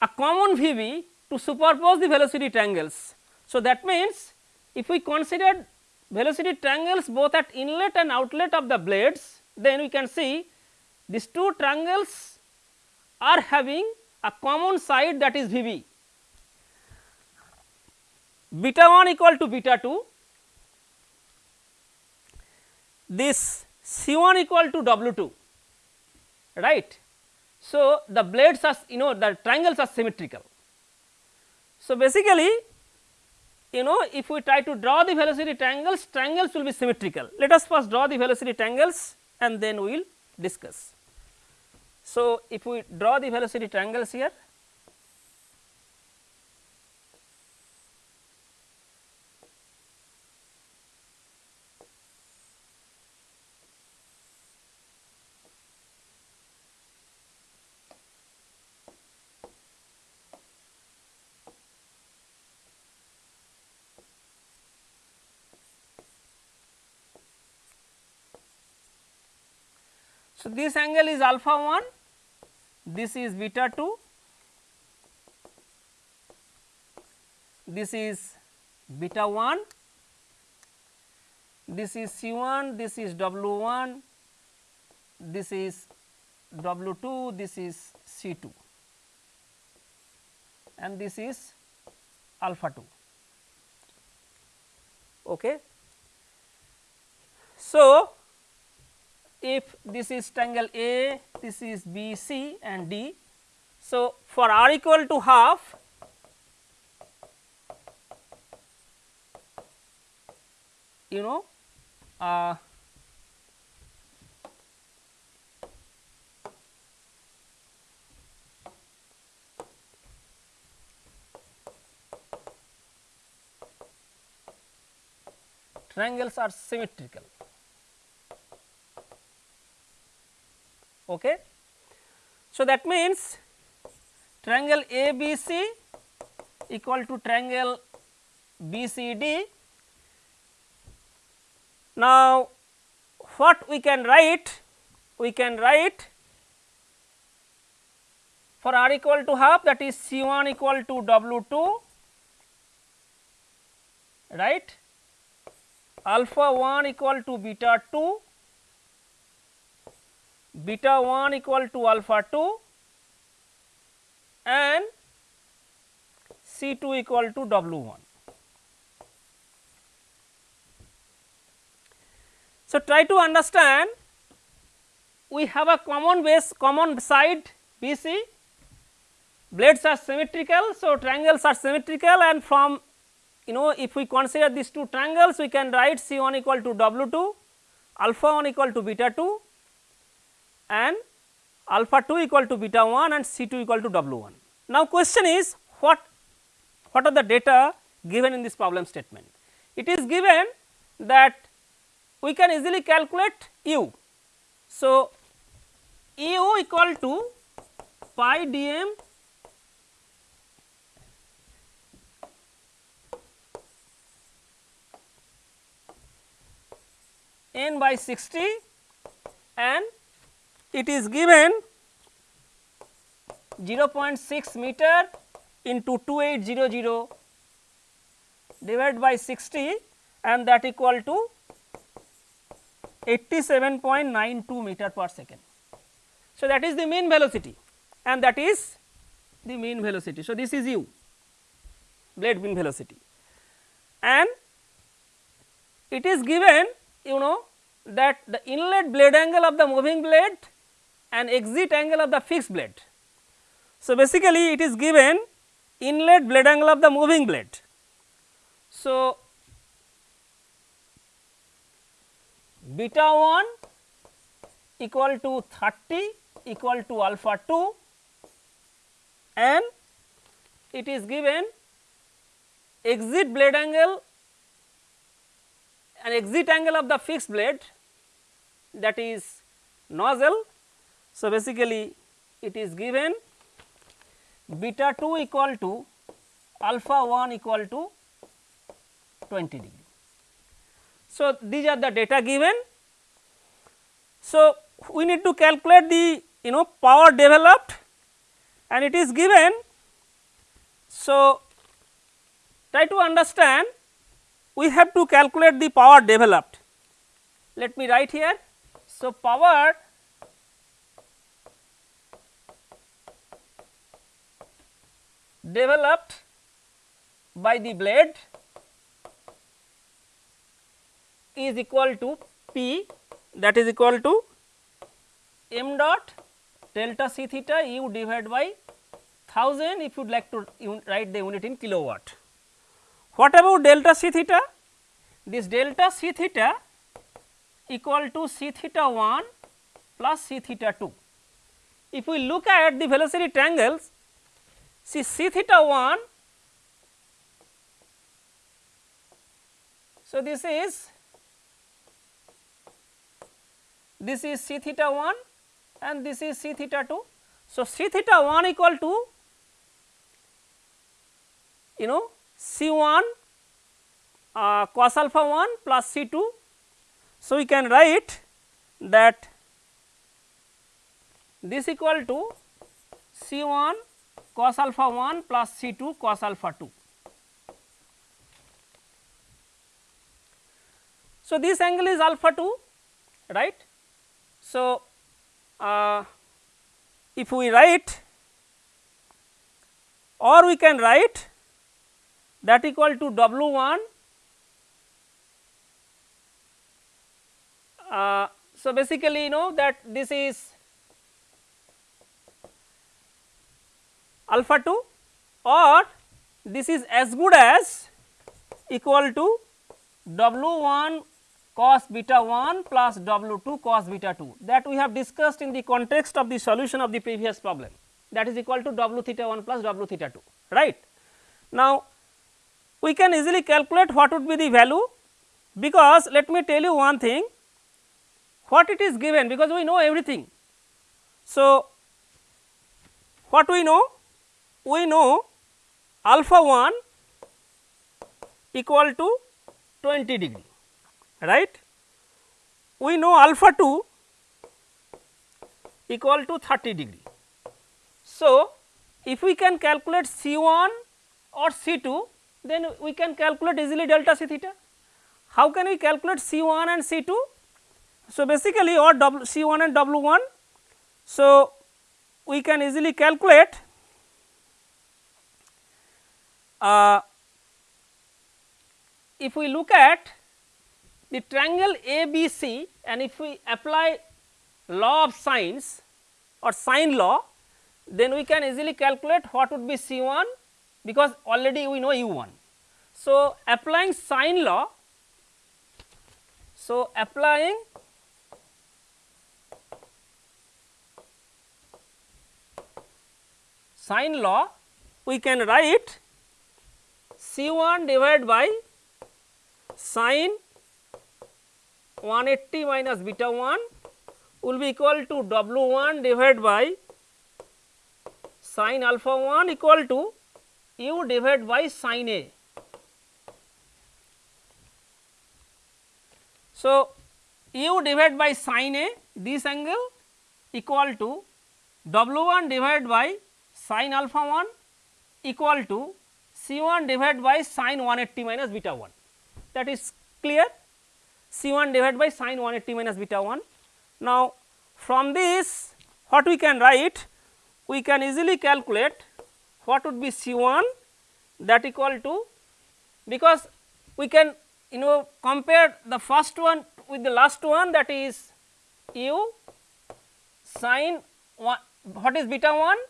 a common VB to superpose the velocity triangles. So, that means if we consider velocity triangles both at inlet and outlet of the blades, then we can see these two triangles are having a common side that is VB. Beta 1 equal to beta 2, this C 1 equal to W 2 right. So, the blades are you know the triangles are symmetrical. So, basically you know if we try to draw the velocity triangles, triangles will be symmetrical. Let us first draw the velocity triangles and then we will discuss. So, if we draw the velocity triangles here So, this angle is alpha 1, this is beta 2, this is beta 1, this is C 1, this is W 1, this is W 2, this is C 2 and this is alpha 2. Okay. So, if this is triangle A, this is B, C and D. So, for r equal to half you know uh, triangles are symmetrical. Okay. So, that means triangle ABC equal to triangle BCD. Now, what we can write? We can write for r equal to half that is C 1 equal to W 2 right alpha 1 equal to beta 2 beta 1 equal to alpha 2 and C 2 equal to W 1. So, try to understand we have a common base common side BC blades are symmetrical. So, triangles are symmetrical and from you know if we consider these two triangles we can write C 1 equal to W 2 alpha 1 equal to beta 2 and alpha 2 equal to beta 1 and C 2 equal to W 1. Now, question is what, what are the data given in this problem statement? It is given that we can easily calculate u. So, u equal to pi dm n by 60 and it is given 0.6 meter into 2800 divided by 60 and that equal to 87.92 meter per second. So, that is the mean velocity and that is the mean velocity. So, this is u blade mean velocity and it is given you know that the inlet blade angle of the moving blade and exit angle of the fixed blade. So, basically it is given inlet blade angle of the moving blade. So, beta 1 equal to 30 equal to alpha 2 and it is given exit blade angle and exit angle of the fixed blade that is nozzle. So, basically it is given beta 2 equal to alpha 1 equal to 20 degree. So, these are the data given. So, we need to calculate the you know power developed and it is given. So, try to understand we have to calculate the power developed. Let me write here. So, power developed by the blade is equal to P that is equal to m dot delta c theta u divided by 1000 if you would like to write the unit in kilowatt. What about delta c theta? This delta c theta equal to c theta 1 plus c theta 2. If we look at the velocity triangles, see c theta 1. So, this is this is c theta 1 and this is c theta 2. So, c theta 1 equal to you know c 1 uh, cos alpha 1 plus c 2. So, we can write that this equal to c 1 cos alpha 1 plus c 2 cos alpha 2. So, this angle is alpha 2 right. So, uh, if we write or we can write that equal to W 1 uh, so basically you know that this is alpha 2 or this is as good as equal to W 1 cos beta 1 plus W 2 cos beta 2 that we have discussed in the context of the solution of the previous problem that is equal to W theta 1 plus W theta 2 right. Now, we can easily calculate what would be the value because let me tell you one thing what it is given because we know everything. So, what we know? We know alpha 1 equal to 20 degree right. We know alpha 2 equal to 30 degree. So, if we can calculate C 1 or C 2 then we can calculate easily delta C theta. How can we calculate C 1 and C 2? So, basically or C 1 and W 1. So, we can easily calculate uh, if we look at the triangle ABC and if we apply law of sines or sine law then we can easily calculate what would be C 1 because already we know u 1. So, applying sine law, so applying sine law we can write C 1 divided by sine 180 minus beta 1 will be equal to W 1 divided by sine alpha 1 equal to u divided by sine A. So, u divided by sin A this angle equal to W 1 divided by sin alpha 1 equal to C 1 divided by sin 180 minus beta 1 that is clear? C 1 divided by sin 180 minus beta 1. Now, from this what we can write? We can easily calculate what would be C 1 that equal to because we can you know compare the first one with the last one that is u sin 1 what is beta 1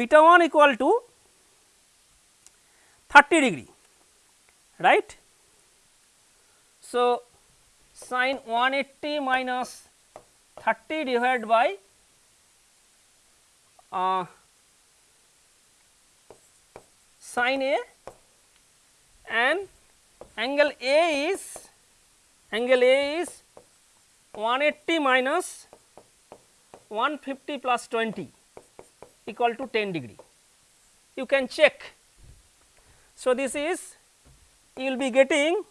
beta 1 equal to 30 degree right. So, sin 180 minus 30 divided by uh, sin A and angle A is angle A is 180 minus 150 plus 20 equal to 10 degree. You can check. So, this is you will be getting.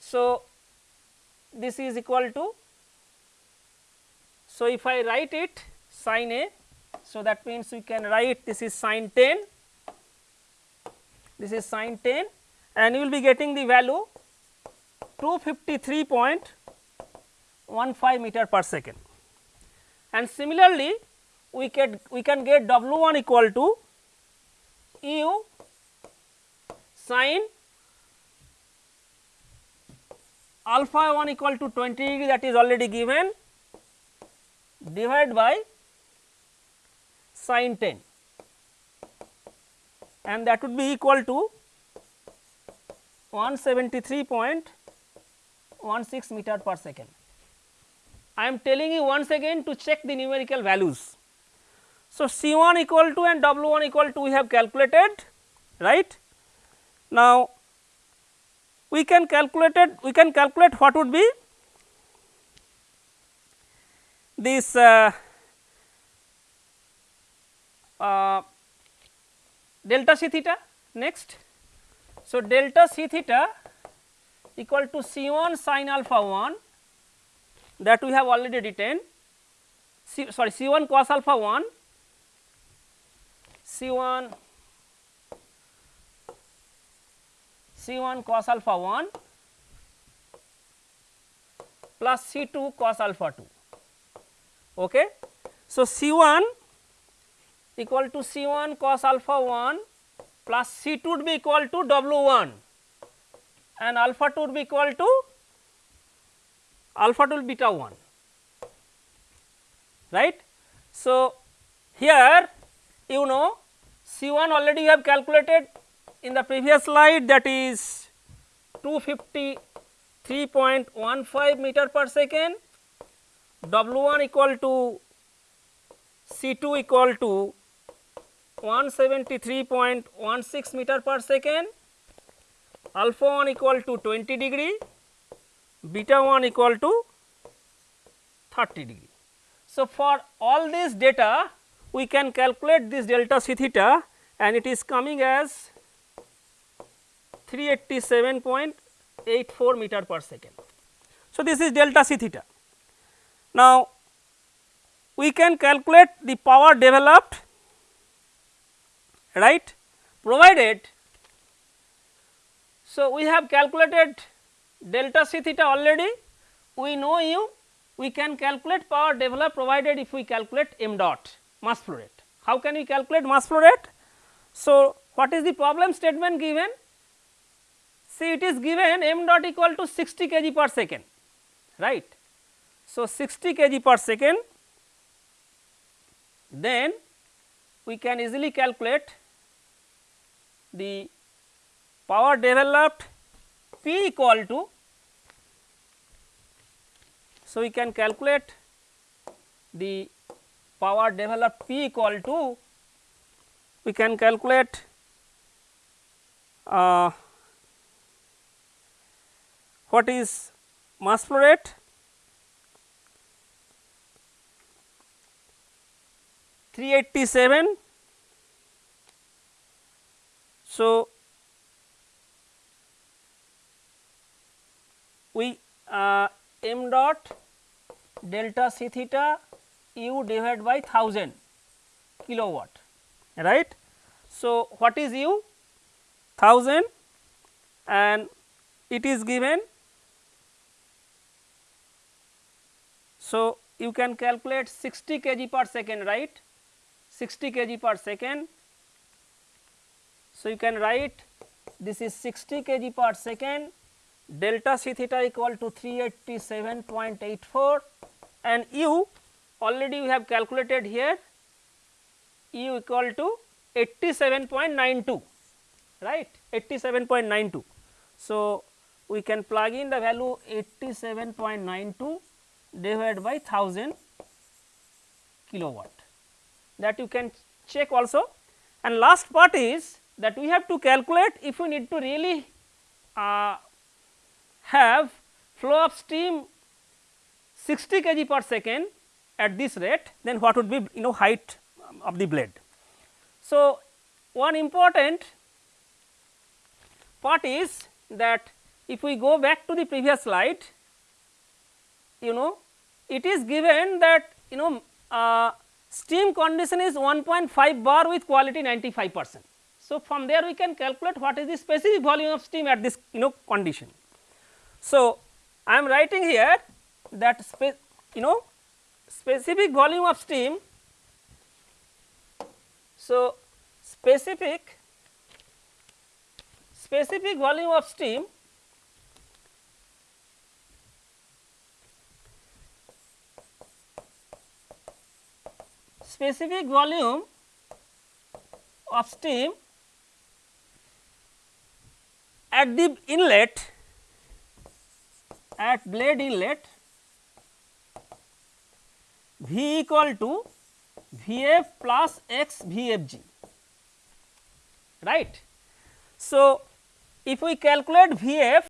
So, this is equal to. So, if I write it sin A. So, that means we can write this is sin 10 this is sin 10 and you will be getting the value 253.15 meter per second. And similarly, we can we can get W 1 equal to u sin alpha 1 equal to 20 degree that is already given divided by sin 10 and that would be equal to 173.16 meter per second. I am telling you once again to check the numerical values. So, C 1 equal to and W 1 equal to we have calculated right. Now, we can calculate it we can calculate what would be this uh, uh, delta c theta next. So, delta c theta equal to C 1 sin alpha 1 that we have already written C, sorry C 1 cos alpha 1 C 1 C 1 cos alpha 1 plus C 2 cos alpha 2. Okay. So, C 1 equal to C 1 cos alpha 1 plus C 2 would be equal to W 1 and alpha 2 would be equal to alpha 2 beta 1 right. So, here you know C 1 already you have calculated in the previous slide that is 253.15 meter per second, W 1 equal to C 2 equal to 173.16 meter per second, alpha 1 equal to 20 degree, beta 1 equal to 30 degree. So, for all this data we can calculate this delta c theta and it is coming as 387.84 meter per second. So, this is delta c theta. Now, we can calculate the power developed right provided. So, we have calculated delta c theta already we know u we can calculate power developed provided if we calculate m dot mass flow rate. How can we calculate mass flow rate? So, what is the problem statement given? See it is given m dot equal to 60 kg per second right. So, 60 kg per second then we can easily calculate the power developed P equal to. So, we can calculate the power developed P equal to we can calculate uh, what is mass flow rate 387 So, we uh, m dot delta c theta u divided by 1000 kilowatt right. So, what is u 1000 and it is given. So, you can calculate 60 kg per second right? 60 kg per second. So, you can write this is 60 kg per second. Delta c theta equal to 387.84 and u already we have calculated here u equal to 87.92 right? 87.92. So, we can plug in the value 87.92 divided by 1000 kilowatt that you can check also and last part is that we have to calculate if we need to really uh, have flow of steam 60 kg per second at this rate then what would be you know height of the blade. So, one important part is that if we go back to the previous slide you know it is given that you know uh, steam condition is 1.5 bar with quality 95 percent. So, from there we can calculate what is the specific volume of steam at this you know condition. So, I am writing here that you know specific volume of steam. So, specific specific volume of steam specific volume of steam at the inlet at blade inlet V equal to Vf plus x Vfg right. So, if we calculate Vf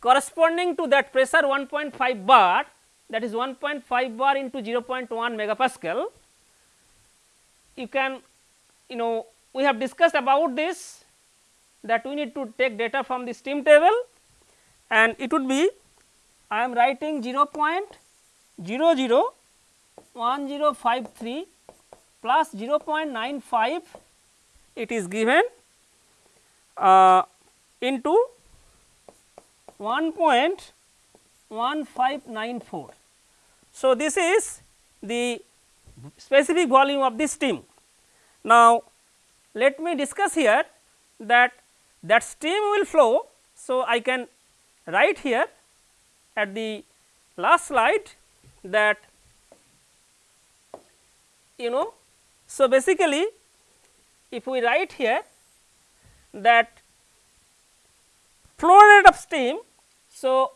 corresponding to that pressure 1.5 bar that is 1.5 bar into 0.1 megapascal you can you know we have discussed about this that we need to take data from the steam table and it would be I am writing 0.001053 plus 0.95 it is given uh, into 1.1594. So, this is the specific volume of the steam. Now, let me discuss here that that steam will flow. So, I can write here at the last slide that you know. So, basically if we write here that flow rate of steam. So,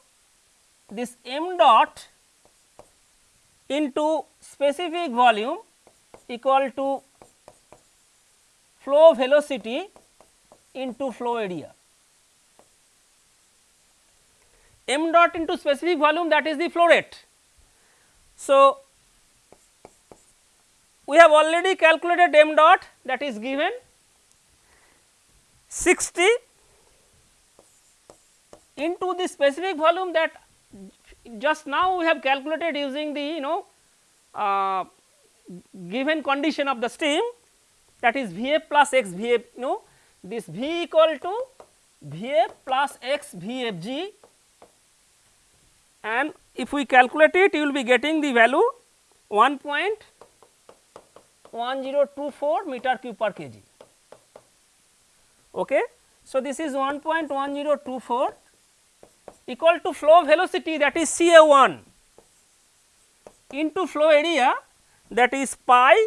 this m dot into specific volume equal to flow velocity into flow area. m dot into specific volume that is the flow rate. So, we have already calculated m dot that is given 60 into the specific volume that just now we have calculated using the you know uh, given condition of the steam that is V f plus x V f you know this V equal to V f plus x V f g and if we calculate it you will be getting the value 1.1024 meter cube per kg. Okay. So, this is 1.1024 equal to flow velocity that is C A 1 into flow area that is pi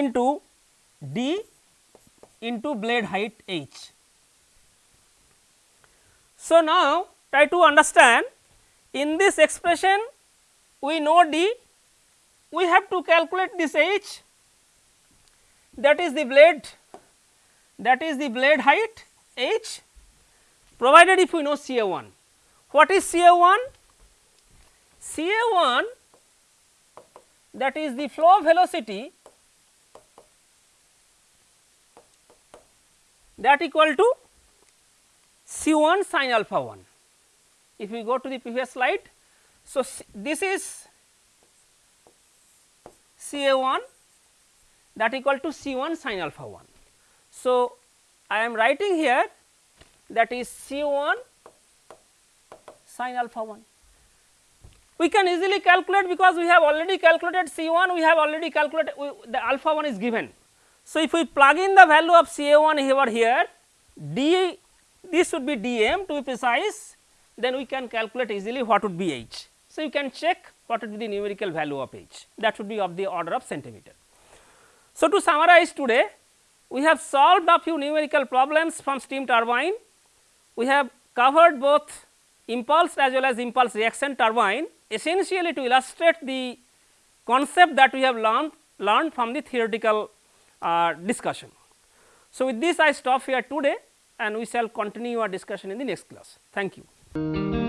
into d into blade height h. So, now try to understand in this expression we know d we have to calculate this h that is the blade that is the blade height h provided if we know C A 1. What is C A 1? C A 1 that is the flow velocity that equal to C 1 sin alpha 1 if we go to the previous slide. So, this is C A 1 that equal to C 1 sin alpha 1. So, I am writing here that is C 1 sin alpha 1. We can easily calculate because we have already calculated C 1, we have already calculated the alpha 1 is given. So, if we plug in the value of C A 1 over here, D this would be d m to be precise, then we can calculate easily what would be h. So, you can check what would be the numerical value of h that would be of the order of centimeter. So, to summarize today we have solved a few numerical problems from steam turbine. We have covered both impulse as well as impulse reaction turbine essentially to illustrate the concept that we have learned learned from the theoretical uh, discussion. So, with this I stop here today and we shall continue our discussion in the next class. Thank you.